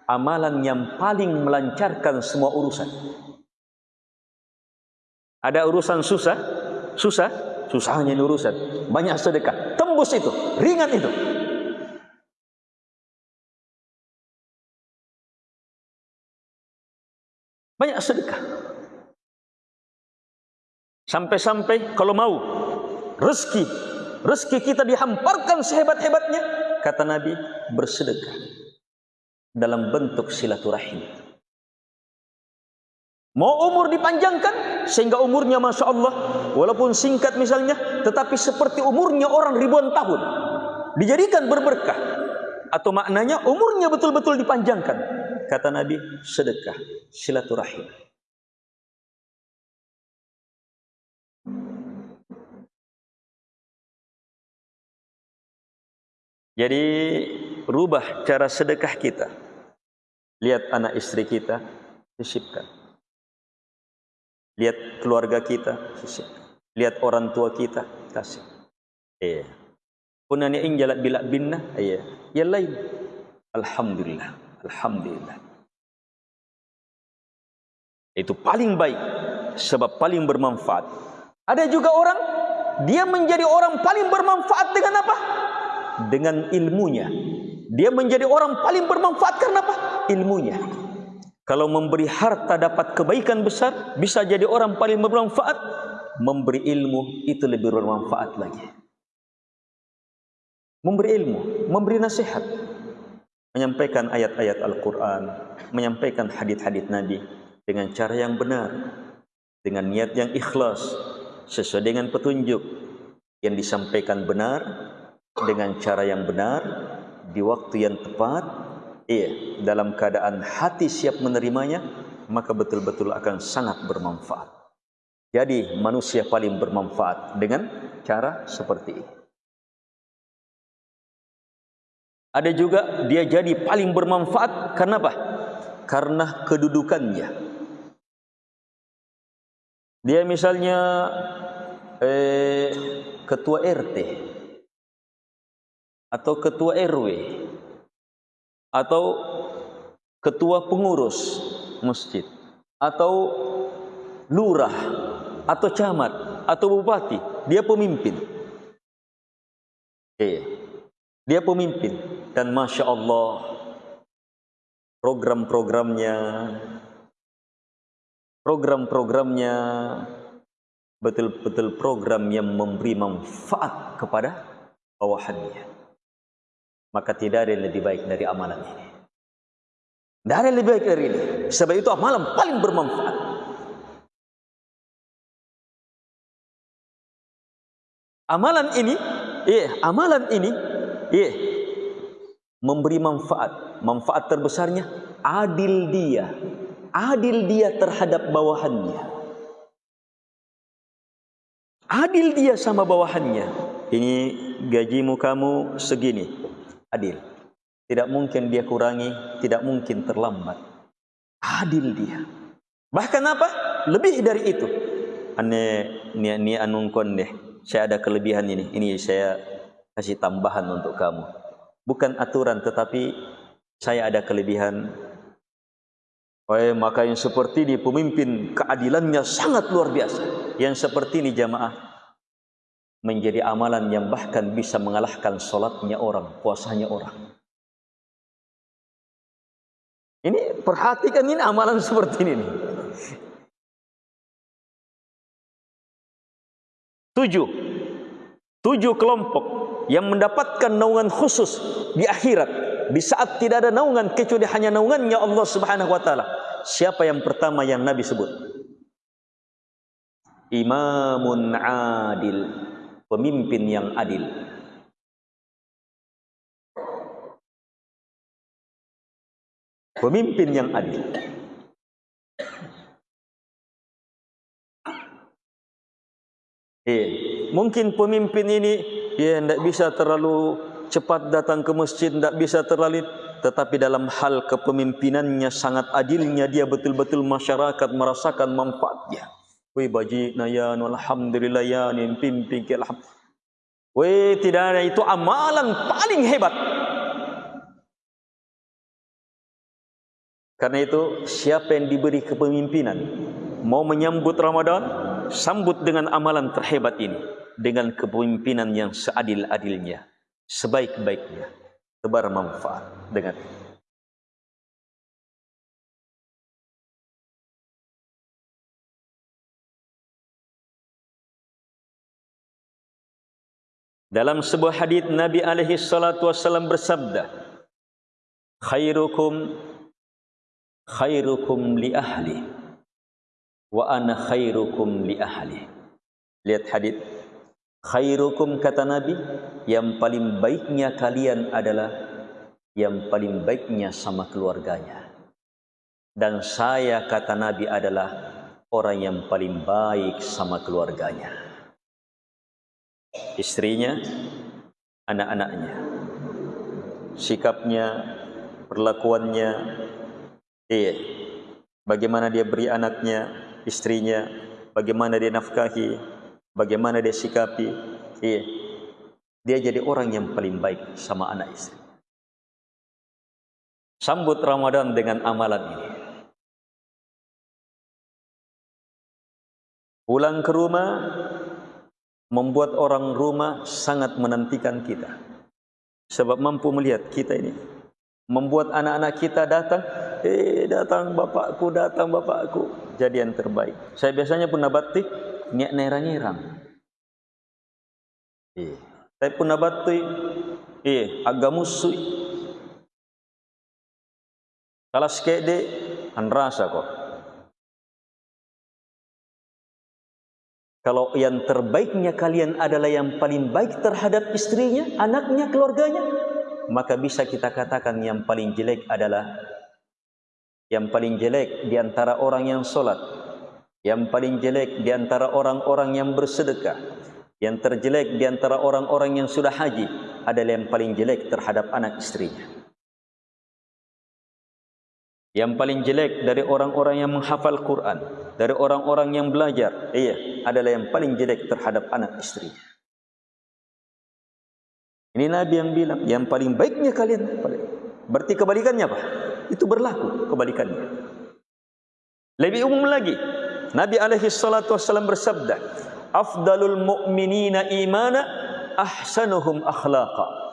amalan yang paling melancarkan semua urusan. Ada urusan susah, susah, susahnya ini urusan. Banyak sedekah, tembus itu, ringan itu. Banyak sedekah. Sampai-sampai kalau mau rezeki, rezeki kita dihamparkan sehebat-hebatnya, kata Nabi, bersedekah dalam bentuk silaturahim. Mau umur dipanjangkan sehingga umurnya Masya Allah walaupun singkat misalnya tetapi seperti umurnya orang ribuan tahun dijadikan berberkah. Atau maknanya umurnya betul-betul dipanjangkan. Kata Nabi sedekah silaturahim. Jadi rubah cara sedekah kita. Lihat anak istri kita, sisipkan. Lihat keluarga kita, sisipkan. Lihat orang tua kita, kasih. Iya. Punanya ing jalat bilak binna, iya. Ya lain. Alhamdulillah. Alhamdulillah. Itu paling baik sebab paling bermanfaat. Ada juga orang dia menjadi orang paling bermanfaat dengan apa? dengan ilmunya. Dia menjadi orang paling bermanfaat karena apa? Ilmunya. Kalau memberi harta dapat kebaikan besar, bisa jadi orang paling bermanfaat. Memberi ilmu itu lebih bermanfaat lagi. Memberi ilmu, memberi nasihat, menyampaikan ayat-ayat Al-Quran, menyampaikan hadith-hadith Nabi dengan cara yang benar, dengan niat yang ikhlas, sesuai dengan petunjuk yang disampaikan benar, dengan cara yang benar di waktu yang tepat iya dalam keadaan hati siap menerimanya maka betul-betul akan sangat bermanfaat. Jadi manusia paling bermanfaat dengan cara seperti ini. Ada juga dia jadi paling bermanfaat karena apa? Karena kedudukannya. Dia misalnya eh, ketua RT atau ketua RW atau ketua pengurus masjid. Atau lurah. Atau camat. Atau bupati. Dia pemimpin. Eh dia pemimpin. Dan masya Allah program-programnya program-programnya betul-betul program yang memberi manfaat kepada bawahannya maka tidak ada yang lebih baik dari amalan ini. Tidak ada yang lebih baik dari ini. Sebab itu amalan paling bermanfaat. Amalan ini, iya, amalan ini, iya, memberi manfaat. Manfaat terbesarnya adil dia, adil dia terhadap bawahannya. Adil dia sama bawahannya. Ini gajimu kamu segini adil. Tidak mungkin dia kurangi, tidak mungkin terlambat. Adil dia. Bahkan apa? Lebih dari itu. Ane ni ni anungkon deh. Saya ada kelebihan ini. Ini saya kasih tambahan untuk kamu. Bukan aturan tetapi saya ada kelebihan. Oh, maka yang seperti ini pemimpin keadilannya sangat luar biasa. Yang seperti ini jamaah menjadi amalan yang bahkan bisa mengalahkan solatnya orang, puasanya orang. Ini perhatikan ini amalan *laughs* seperti ini. Tujuh. Tujuh kelompok yang mendapatkan naungan khusus di akhirat. Di saat tidak ada naungan kecuali hanya naungannya Allah subhanahu wa ta'ala. Siapa yang pertama yang Nabi sebut? Imamun adil pemimpin yang adil. Pemimpin yang adil. Eh, mungkin pemimpin ini dia tidak bisa terlalu cepat datang ke masjid, tidak bisa terlalu tetapi dalam hal kepemimpinannya sangat adilnya dia betul-betul masyarakat merasakan manfaatnya. Wei baji nayan alhamdulillah ya ni pimpin ke alham. Wei tidak ada itu amalan paling hebat. Karena itu siapa yang diberi kepemimpinan mau menyambut Ramadan sambut dengan amalan terhebat ini dengan kepemimpinan yang seadil-adilnya sebaik-baiknya tebar manfaat dengan Dalam sebuah hadis Nabi alaihi salatu wasallam bersabda, "Khairukum khairukum li ahli wa ana khairukum li ahli." Lihat hadis. Khairukum kata Nabi, yang paling baiknya kalian adalah yang paling baiknya sama keluarganya. Dan saya kata Nabi adalah orang yang paling baik sama keluarganya istrinya, anak-anaknya. Sikapnya, perlakuannya, iya. Bagaimana dia beri anaknya, istrinya, bagaimana dia nafkahi, bagaimana dia sikapi, iya. Dia jadi orang yang paling baik sama anak istri. Sambut Ramadan dengan amalan ini. Pulang ke rumah, membuat orang rumah sangat menantikan kita. Sebab mampu melihat kita ini. Membuat anak-anak kita datang, eh datang bapakku, datang bapakku. Jadi yang terbaik. Saya biasanya pun nabati, niat nerang-nerang. Eh, saya pun nabati, eh agak musuh. Kalau sekede, anrasa kok. Kalau yang terbaiknya kalian adalah yang paling baik terhadap istrinya, anaknya, keluarganya, maka bisa kita katakan yang paling jelek adalah yang paling jelek di antara orang yang solat, yang paling jelek di antara orang-orang yang bersedekah, yang terjelek di antara orang-orang yang sudah haji adalah yang paling jelek terhadap anak istrinya. Yang paling jelek dari orang-orang yang menghafal Quran, dari orang-orang yang belajar, iya, adalah yang paling jelek terhadap anak istri. Ini Nabi yang bilang, yang paling baiknya kalian. Berarti kebalikannya apa? Itu berlaku kebalikannya. Lebih umum lagi, Nabi alaihi salatu wasallam bersabda, "Afdalul mu'minina imana ahsanuhum akhlaqa."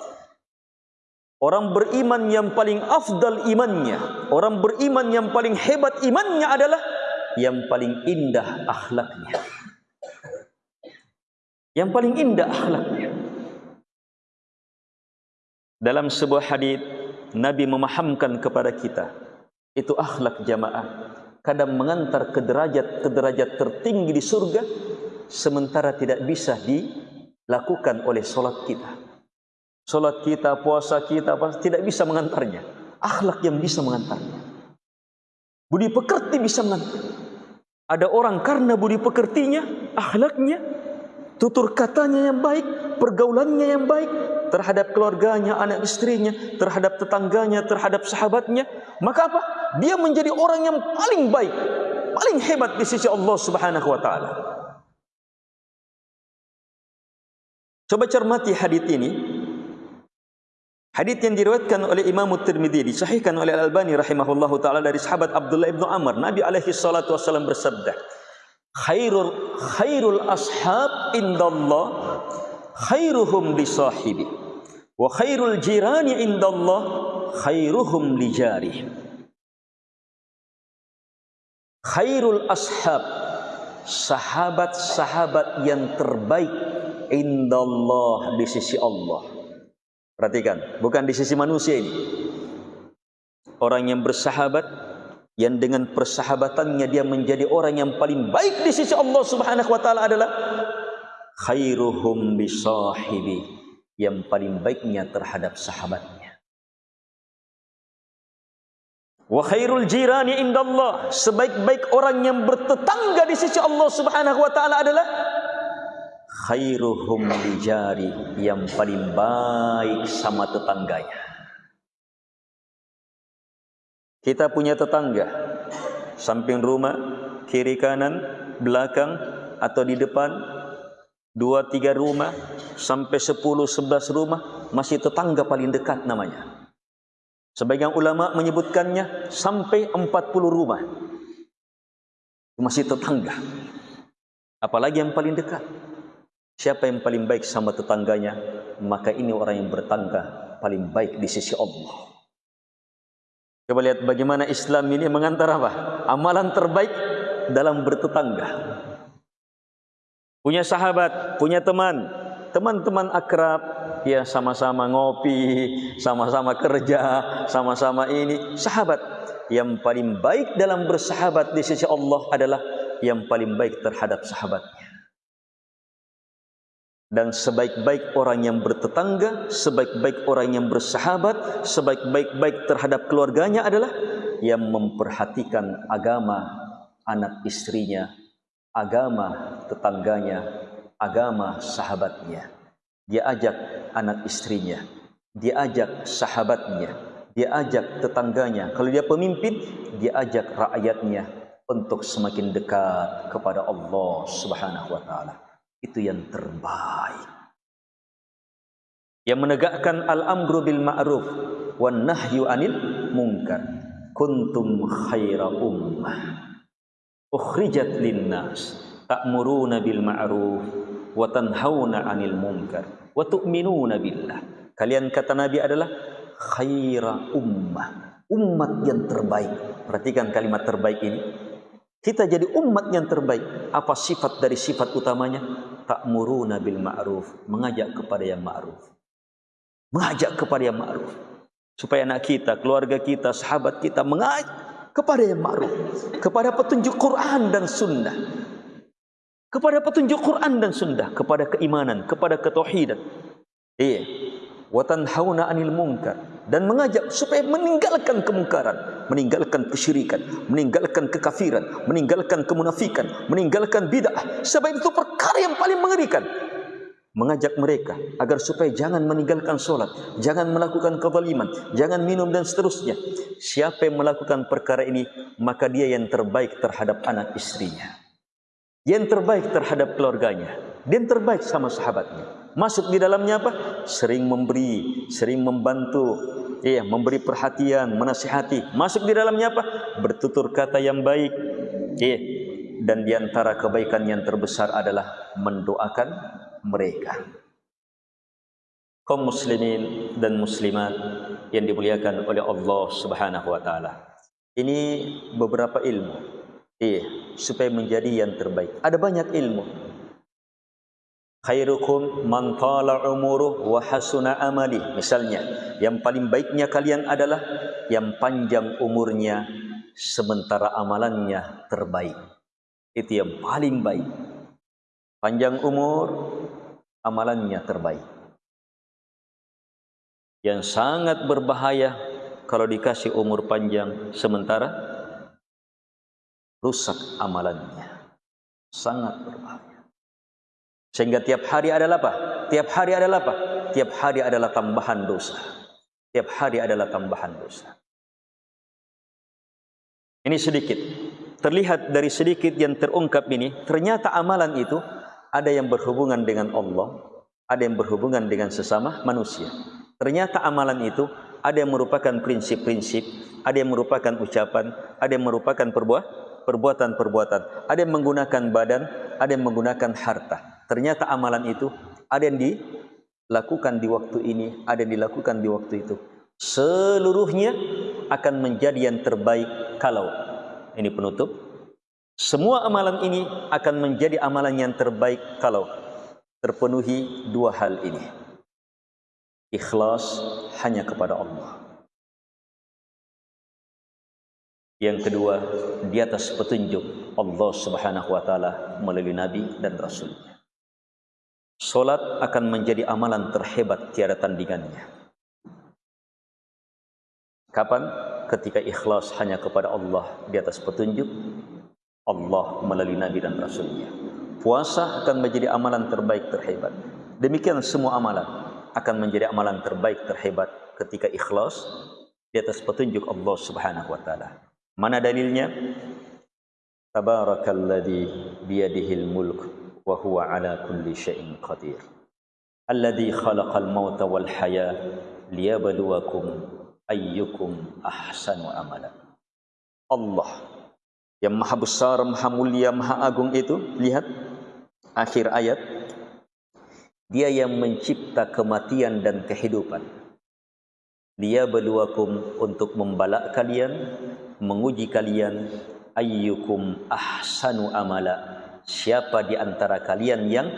Orang beriman yang paling afdal imannya, orang beriman yang paling hebat imannya adalah yang paling indah akhlaknya. Yang paling indah akhlaknya. Dalam sebuah hadis Nabi memahamkan kepada kita itu akhlak jamaah kadang mengantar ke derajat ke derajat tertinggi di surga sementara tidak bisa dilakukan oleh solat kita. Solat kita, puasa kita tidak bisa mengantarnya. Akhlak yang bisa mengantarnya. Budi pekerti bisa mengantar. Ada orang karena budi pekertinya, akhlaknya, tutur katanya yang baik, pergaulannya yang baik terhadap keluarganya, anak istrinya, terhadap tetangganya, terhadap sahabatnya, maka apa? Dia menjadi orang yang paling baik, paling hebat di sisi Allah Subhanahu wa taala. Coba cermati hadis ini, Hadis yang diriwayatkan oleh Imam Tirmizi disahihkan oleh Al Albani rahimahullahu taala dari sahabat Abdullah bin Amr, Nabi alaihi salatu wasallam bersabda, "Khairul khairul ashab indallah khairuhum li sahibi wa khairul jirani indallah khairuhum li jari." Khairul ashab sahabat-sahabat yang terbaik indallah di sisi Allah Perhatikan, bukan di sisi manusia ini. Orang yang bersahabat yang dengan persahabatannya dia menjadi orang yang paling baik di sisi Allah Subhanahu wa taala adalah khairuhum bisahibi yang paling baiknya terhadap sahabatnya. Wa khairul jirani indallah sebaik-baik orang yang bertetangga di sisi Allah Subhanahu wa taala adalah khairuhum lijari yang paling baik sama tetangganya. Kita punya tetangga samping rumah, kiri kanan, belakang atau di depan dua tiga rumah sampai sepuluh sebelas rumah masih tetangga paling dekat namanya. Sebagian ulama menyebutkannya sampai empat puluh rumah masih tetangga. Apalagi yang paling dekat. Siapa yang paling baik sama tetangganya, maka ini orang yang bertangga paling baik di sisi Allah. Coba lihat bagaimana Islam ini mengantar apa? Amalan terbaik dalam bertetangga. Punya sahabat, punya teman, teman-teman akrab ya sama-sama ngopi sama-sama kerja sama-sama ini sahabat yang paling baik dalam bersahabat di sisi Allah adalah yang paling baik terhadap sahabatnya dan sebaik-baik orang yang bertetangga sebaik-baik orang yang bersahabat sebaik-baik terhadap keluarganya adalah yang memperhatikan agama anak istrinya agama tetangganya agama sahabatnya. Dia ajak anak istrinya. Dia ajak sahabatnya. Dia ajak tetangganya. Kalau dia pemimpin, dia ajak rakyatnya untuk semakin dekat kepada Allah Subhanahu wa taala. Itu yang terbaik. Yang menegakkan al-amru bil ma'ruf wan nahyu 'anil munkar. Kuntum khaira ummah ukhrijat lin-nas ta'muruna bil ma'ruf wa tanhauna 'anil munkar wa tu'minuna billah. Kalian kata Nabi adalah khaira ummah, umat yang terbaik. Perhatikan kalimat terbaik ini. Kita jadi umat yang terbaik. Apa sifat dari sifat utamanya? Ta'muruna bil ma'ruf, mengajak kepada yang ma'ruf. Mengajak kepada yang ma'ruf. Supaya anak kita, keluarga kita, sahabat kita mengajak kepada yang ma'ruf. Kepada petunjuk Quran dan sunnah kepada petunjuk Quran dan Sunnah, kepada keimanan, kepada ketauhidan. Iya. Wa tanhauna 'anil munkar dan mengajak supaya meninggalkan kemungkaran, meninggalkan kesyirikan, meninggalkan kekafiran, meninggalkan kemunafikan, meninggalkan bid'ah. Sebab itu perkara yang paling mengerikan. Mengajak mereka agar supaya jangan meninggalkan solat, jangan melakukan kezaliman, jangan minum dan seterusnya. Siapa yang melakukan perkara ini, maka dia yang terbaik terhadap anak istrinya yang terbaik terhadap keluarganya dan terbaik sama sahabatnya masuk di dalamnya apa? Sering memberi sering membantu ya memberi perhatian menasihati. Masuk di dalamnya apa? Bertutur kata yang baik ya dan di antara kebaikan yang terbesar adalah mendoakan mereka. Kaum muslimin dan muslimat yang dimuliakan oleh Allah Subhanahu wa taala. Ini beberapa ilmu Iya, supaya menjadi yang terbaik. Ada banyak ilmu. Khairukum man tala umuruh wa hasuna amali. Misalnya, yang paling baiknya kalian adalah yang panjang umurnya sementara amalannya terbaik. Itu yang paling baik. Panjang umur, amalannya terbaik. Yang sangat berbahaya kalau dikasih umur panjang sementara rusak amalannya. Sangat berbahaya. Sehingga tiap hari adalah apa? Tiap hari adalah apa? Tiap hari adalah tambahan dosa. Tiap hari adalah tambahan dosa. Ini sedikit. Terlihat dari sedikit yang terungkap ini, ternyata amalan itu ada yang berhubungan dengan Allah, ada yang berhubungan dengan sesama manusia. Ternyata amalan itu ada yang merupakan prinsip-prinsip, ada yang merupakan ucapan, ada yang merupakan perbuatan, perbuatan-perbuatan. Ada yang menggunakan badan, ada yang menggunakan harta. Ternyata amalan itu ada yang dilakukan di waktu ini, ada yang dilakukan di waktu itu. Seluruhnya akan menjadi yang terbaik kalau ini penutup. Semua amalan ini akan menjadi amalan yang terbaik kalau terpenuhi dua hal ini. Ikhlas hanya kepada Allah. Yang kedua, di atas petunjuk Allah Subhanahu wa taala melalui nabi dan rasul. Salat akan menjadi amalan terhebat tiada tandingannya. Kapan? Ketika ikhlas hanya kepada Allah di atas petunjuk Allah melalui nabi dan rasulnya. Puasa akan menjadi amalan terbaik terhebat. Demikian semua amalan akan menjadi amalan terbaik terhebat ketika ikhlas di atas petunjuk Allah Subhanahu wa taala. Mana dalilnya? Tabarakalladzi biyadihil mulk wa huwa ala kulli syai'in qadir. Alladzi khalaqal mauta wal haya liyabluwakum ayyukum ahsanu amala. Allah yang maha besar, maha mulia, maha agung itu, lihat akhir ayat. Dia yang mencipta kematian dan kehidupan. Dia berluakum untuk membalak kalian menguji kalian ayyukum ahsanu amala siapa di antara kalian yang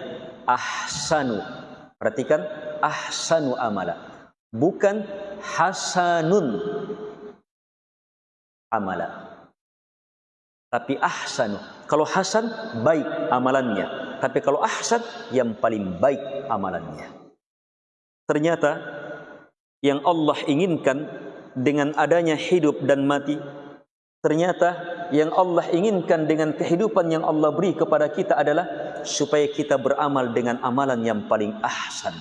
ahsanu Perhatikan ahsanu amala. Bukan hasanun amala. Tapi ahsanu. Kalau hasan baik amalannya. Tapi kalau ahsan yang paling baik amalannya. Ternyata yang Allah inginkan dengan adanya hidup dan mati ternyata yang Allah inginkan dengan kehidupan yang Allah beri kepada kita adalah supaya kita beramal dengan amalan yang paling ahsan.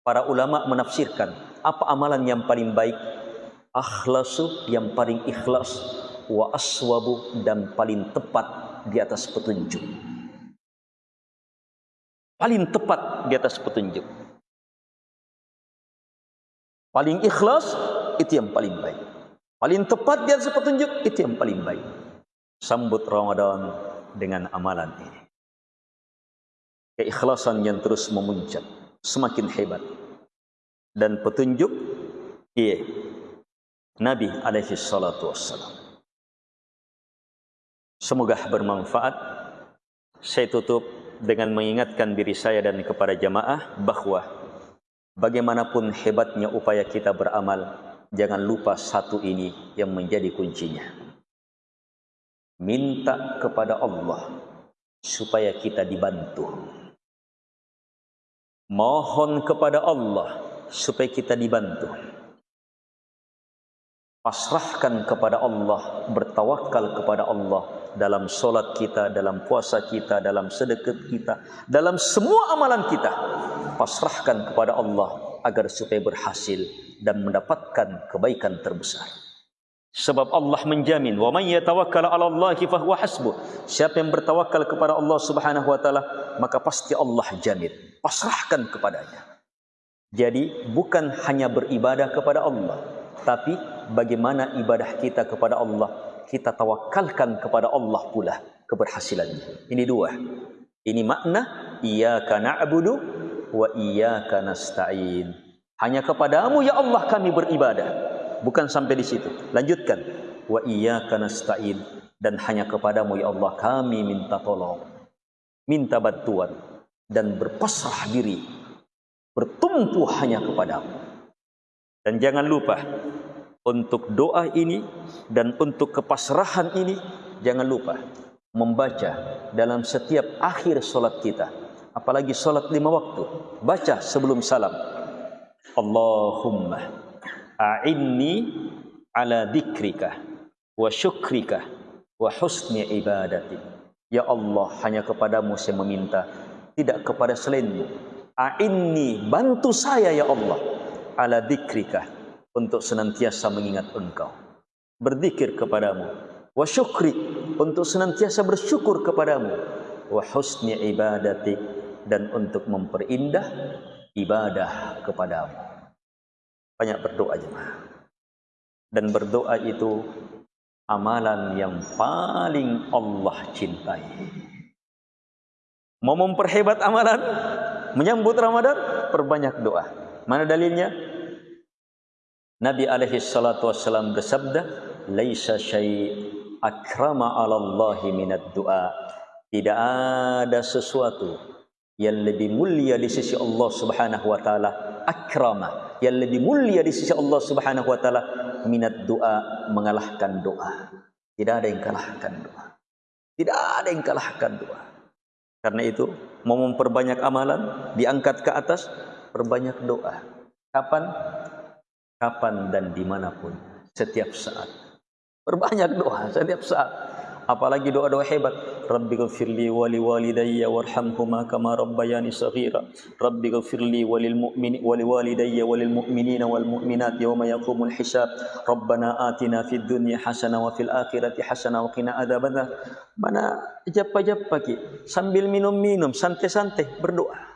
Para ulama menafsirkan apa amalan yang paling baik? Akhlasu yang paling ikhlas wa aswabu dan paling tepat di atas petunjuk. Paling tepat di atas petunjuk. Paling ikhlas itu yang paling baik. Paling tepat di atas petunjuk itu yang paling baik. Sambut Ramadan dengan amalan ini. Keikhlasan yang terus memuncak semakin hebat. Dan petunjuk iya Nabi alaihi salatu wassalam. Semoga bermanfaat. Saya tutup dengan mengingatkan diri saya dan kepada jamaah bahawa bagaimanapun hebatnya upaya kita beramal, jangan lupa satu ini yang menjadi kuncinya. Minta kepada Allah supaya kita dibantu. Mohon kepada Allah supaya kita dibantu. Pasrahkan kepada Allah, bertawakal kepada Allah dalam solat kita, dalam puasa kita, dalam sedekah kita, dalam semua amalan kita. Pasrahkan kepada Allah agar supaya berhasil dan mendapatkan kebaikan terbesar. Sebab Allah menjamin, "Wa may yatawakkal 'ala Allah fa huwa hasbuh." Siapa yang bertawakal kepada Allah Subhanahu wa taala, maka pasti Allah jamin. Pasrahkan kepadanya. Jadi bukan hanya beribadah kepada Allah, tapi bagaimana ibadah kita kepada Allah, kita tawakalkan kepada Allah pula keberhasilannya. Ini dua. Ini makna iyyaka na'budu wa iyyaka nasta'in. Hanya kepadamu ya Allah kami beribadah. Bukan sampai di situ. Lanjutkan. Wa iyyaka nasta'in dan hanya kepadamu ya Allah kami minta tolong. Minta bantuan dan berpasrah diri. Bertumpu hanya kepadamu. Dan jangan lupa untuk doa ini dan untuk kepasrahan ini jangan lupa membaca dalam setiap akhir solat kita apalagi solat lima waktu baca sebelum salam Allahumma a'inni ala dzikrika wa syukrika wa husni ibadati. Ya Allah, hanya kepadamu saya meminta, tidak kepada selainmu. A'inni, bantu saya ya Allah, ala dzikrika, untuk senantiasa mengingat engkau. Berzikir kepadamu. Wa syukri, untuk senantiasa bersyukur kepadamu. Wa husni ibadati, dan untuk memperindah ibadah kepadamu. Banyak berdoa jemaah. Dan berdoa itu amalan yang paling Allah cintai. Mau memperhebat amalan, menyambut Ramadan, perbanyak doa. Mana dalilnya? Nabi alaihi salatu wassalam bersabda, "Laisa syai' akrama 'ala Allah minad du'a." Tidak ada sesuatu yang lebih mulia di sisi Allah Subhanahu wa taala akrama. Yang lebih mulia di sisi Allah Subhanahu wa taala minat doa mengalahkan doa. Tidak ada yang kalahkan doa. Tidak ada yang kalahkan doa. Karena itu mau memperbanyak amalan diangkat ke atas perbanyak doa. Kapan? Kapan dan dimanapun. Setiap saat. Perbanyak doa setiap saat apalagi doa-doa hebat. Rabbi ghfirli wa li walidayya warhamhuma kama rabbayani saghira. Rabbi ghfirli wa lil mu'mini wa li walidayya wa lil mu'minina wal mu'minat yawma yaqumul hisab. Rabbana atina fid dunya hasanah wa fil akhirati hasanah wa qina adzabannar mana japa-japa ki sambil minum-minum santai-santai berdoa.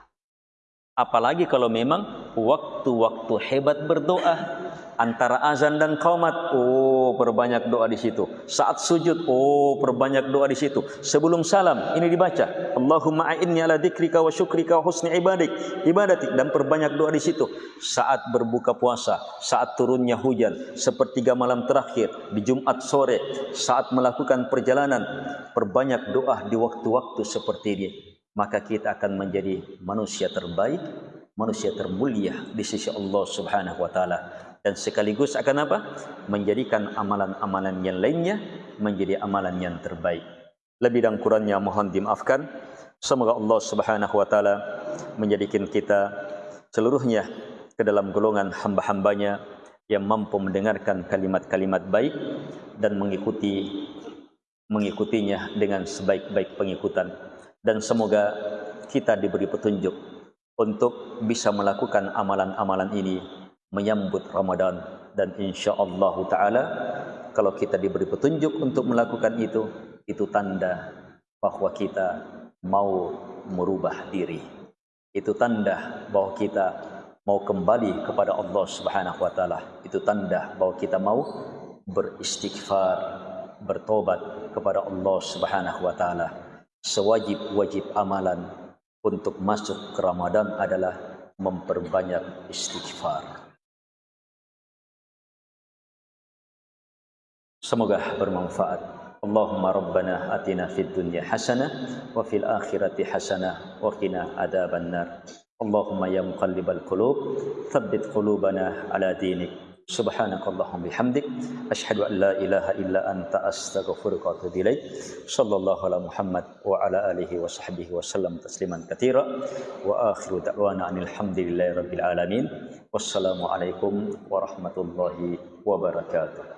Apalagi kalau memang waktu-waktu hebat berdoa antara azan dan qaumat. Oh perbanyak doa di situ. Saat sujud. Oh perbanyak doa di situ. Sebelum salam ini dibaca. Allahumma a'inni ala dzikrika wa syukrika wa husni ibadik. Ibadati. Dan perbanyak doa di situ. Saat berbuka puasa saat turunnya hujan sepertiga malam terakhir di Jumat sore saat melakukan perjalanan perbanyak doa di waktu-waktu seperti ini maka kita akan menjadi manusia terbaik manusia termulia di sisi Allah Subhanahu wa taala dan sekaligus akan apa? menjadikan amalan-amalan yang lainnya menjadi amalan yang terbaik. Lebih dan kurangnya mohon dimaafkan. Semoga Allah Subhanahu wa taala menjadikan kita seluruhnya ke dalam golongan hamba-hambanya yang mampu mendengarkan kalimat-kalimat baik dan mengikuti mengikutinya dengan sebaik-baik pengikutan dan semoga kita diberi petunjuk untuk bisa melakukan amalan-amalan ini menyambut Ramadan dan insya-Allah taala kalau kita diberi petunjuk untuk melakukan itu itu tanda bahwa kita mau merubah diri. Itu tanda bahwa kita mau kembali kepada Allah Subhanahu wa taala. Itu tanda bahwa kita mau beristighfar bertobat kepada Allah Subhanahu wa taala. Sewajib-wajib amalan untuk masuk ke Ramadan adalah memperbanyak istighfar. Semoga bermanfaat. Allahumma rabbana atina fid dunya hasanah wa fil akhirati hasanah wa qina adzaban nar. Allahumma ya muqallibal qulub tsabbit qulubana ala dinik. Subhanakallahumma bihamdik asyhadu an la ilaha illa anta astaghfiruka wa atubu ilaik. Sallallahu ala Muhammad wa ala alihi wa sahbihi wa sallam tasliman katira wa akhiru da'wana anil hamdulillahi rabbil alamin. Wassalamu alaikum warahmatullahi wabarakatuh.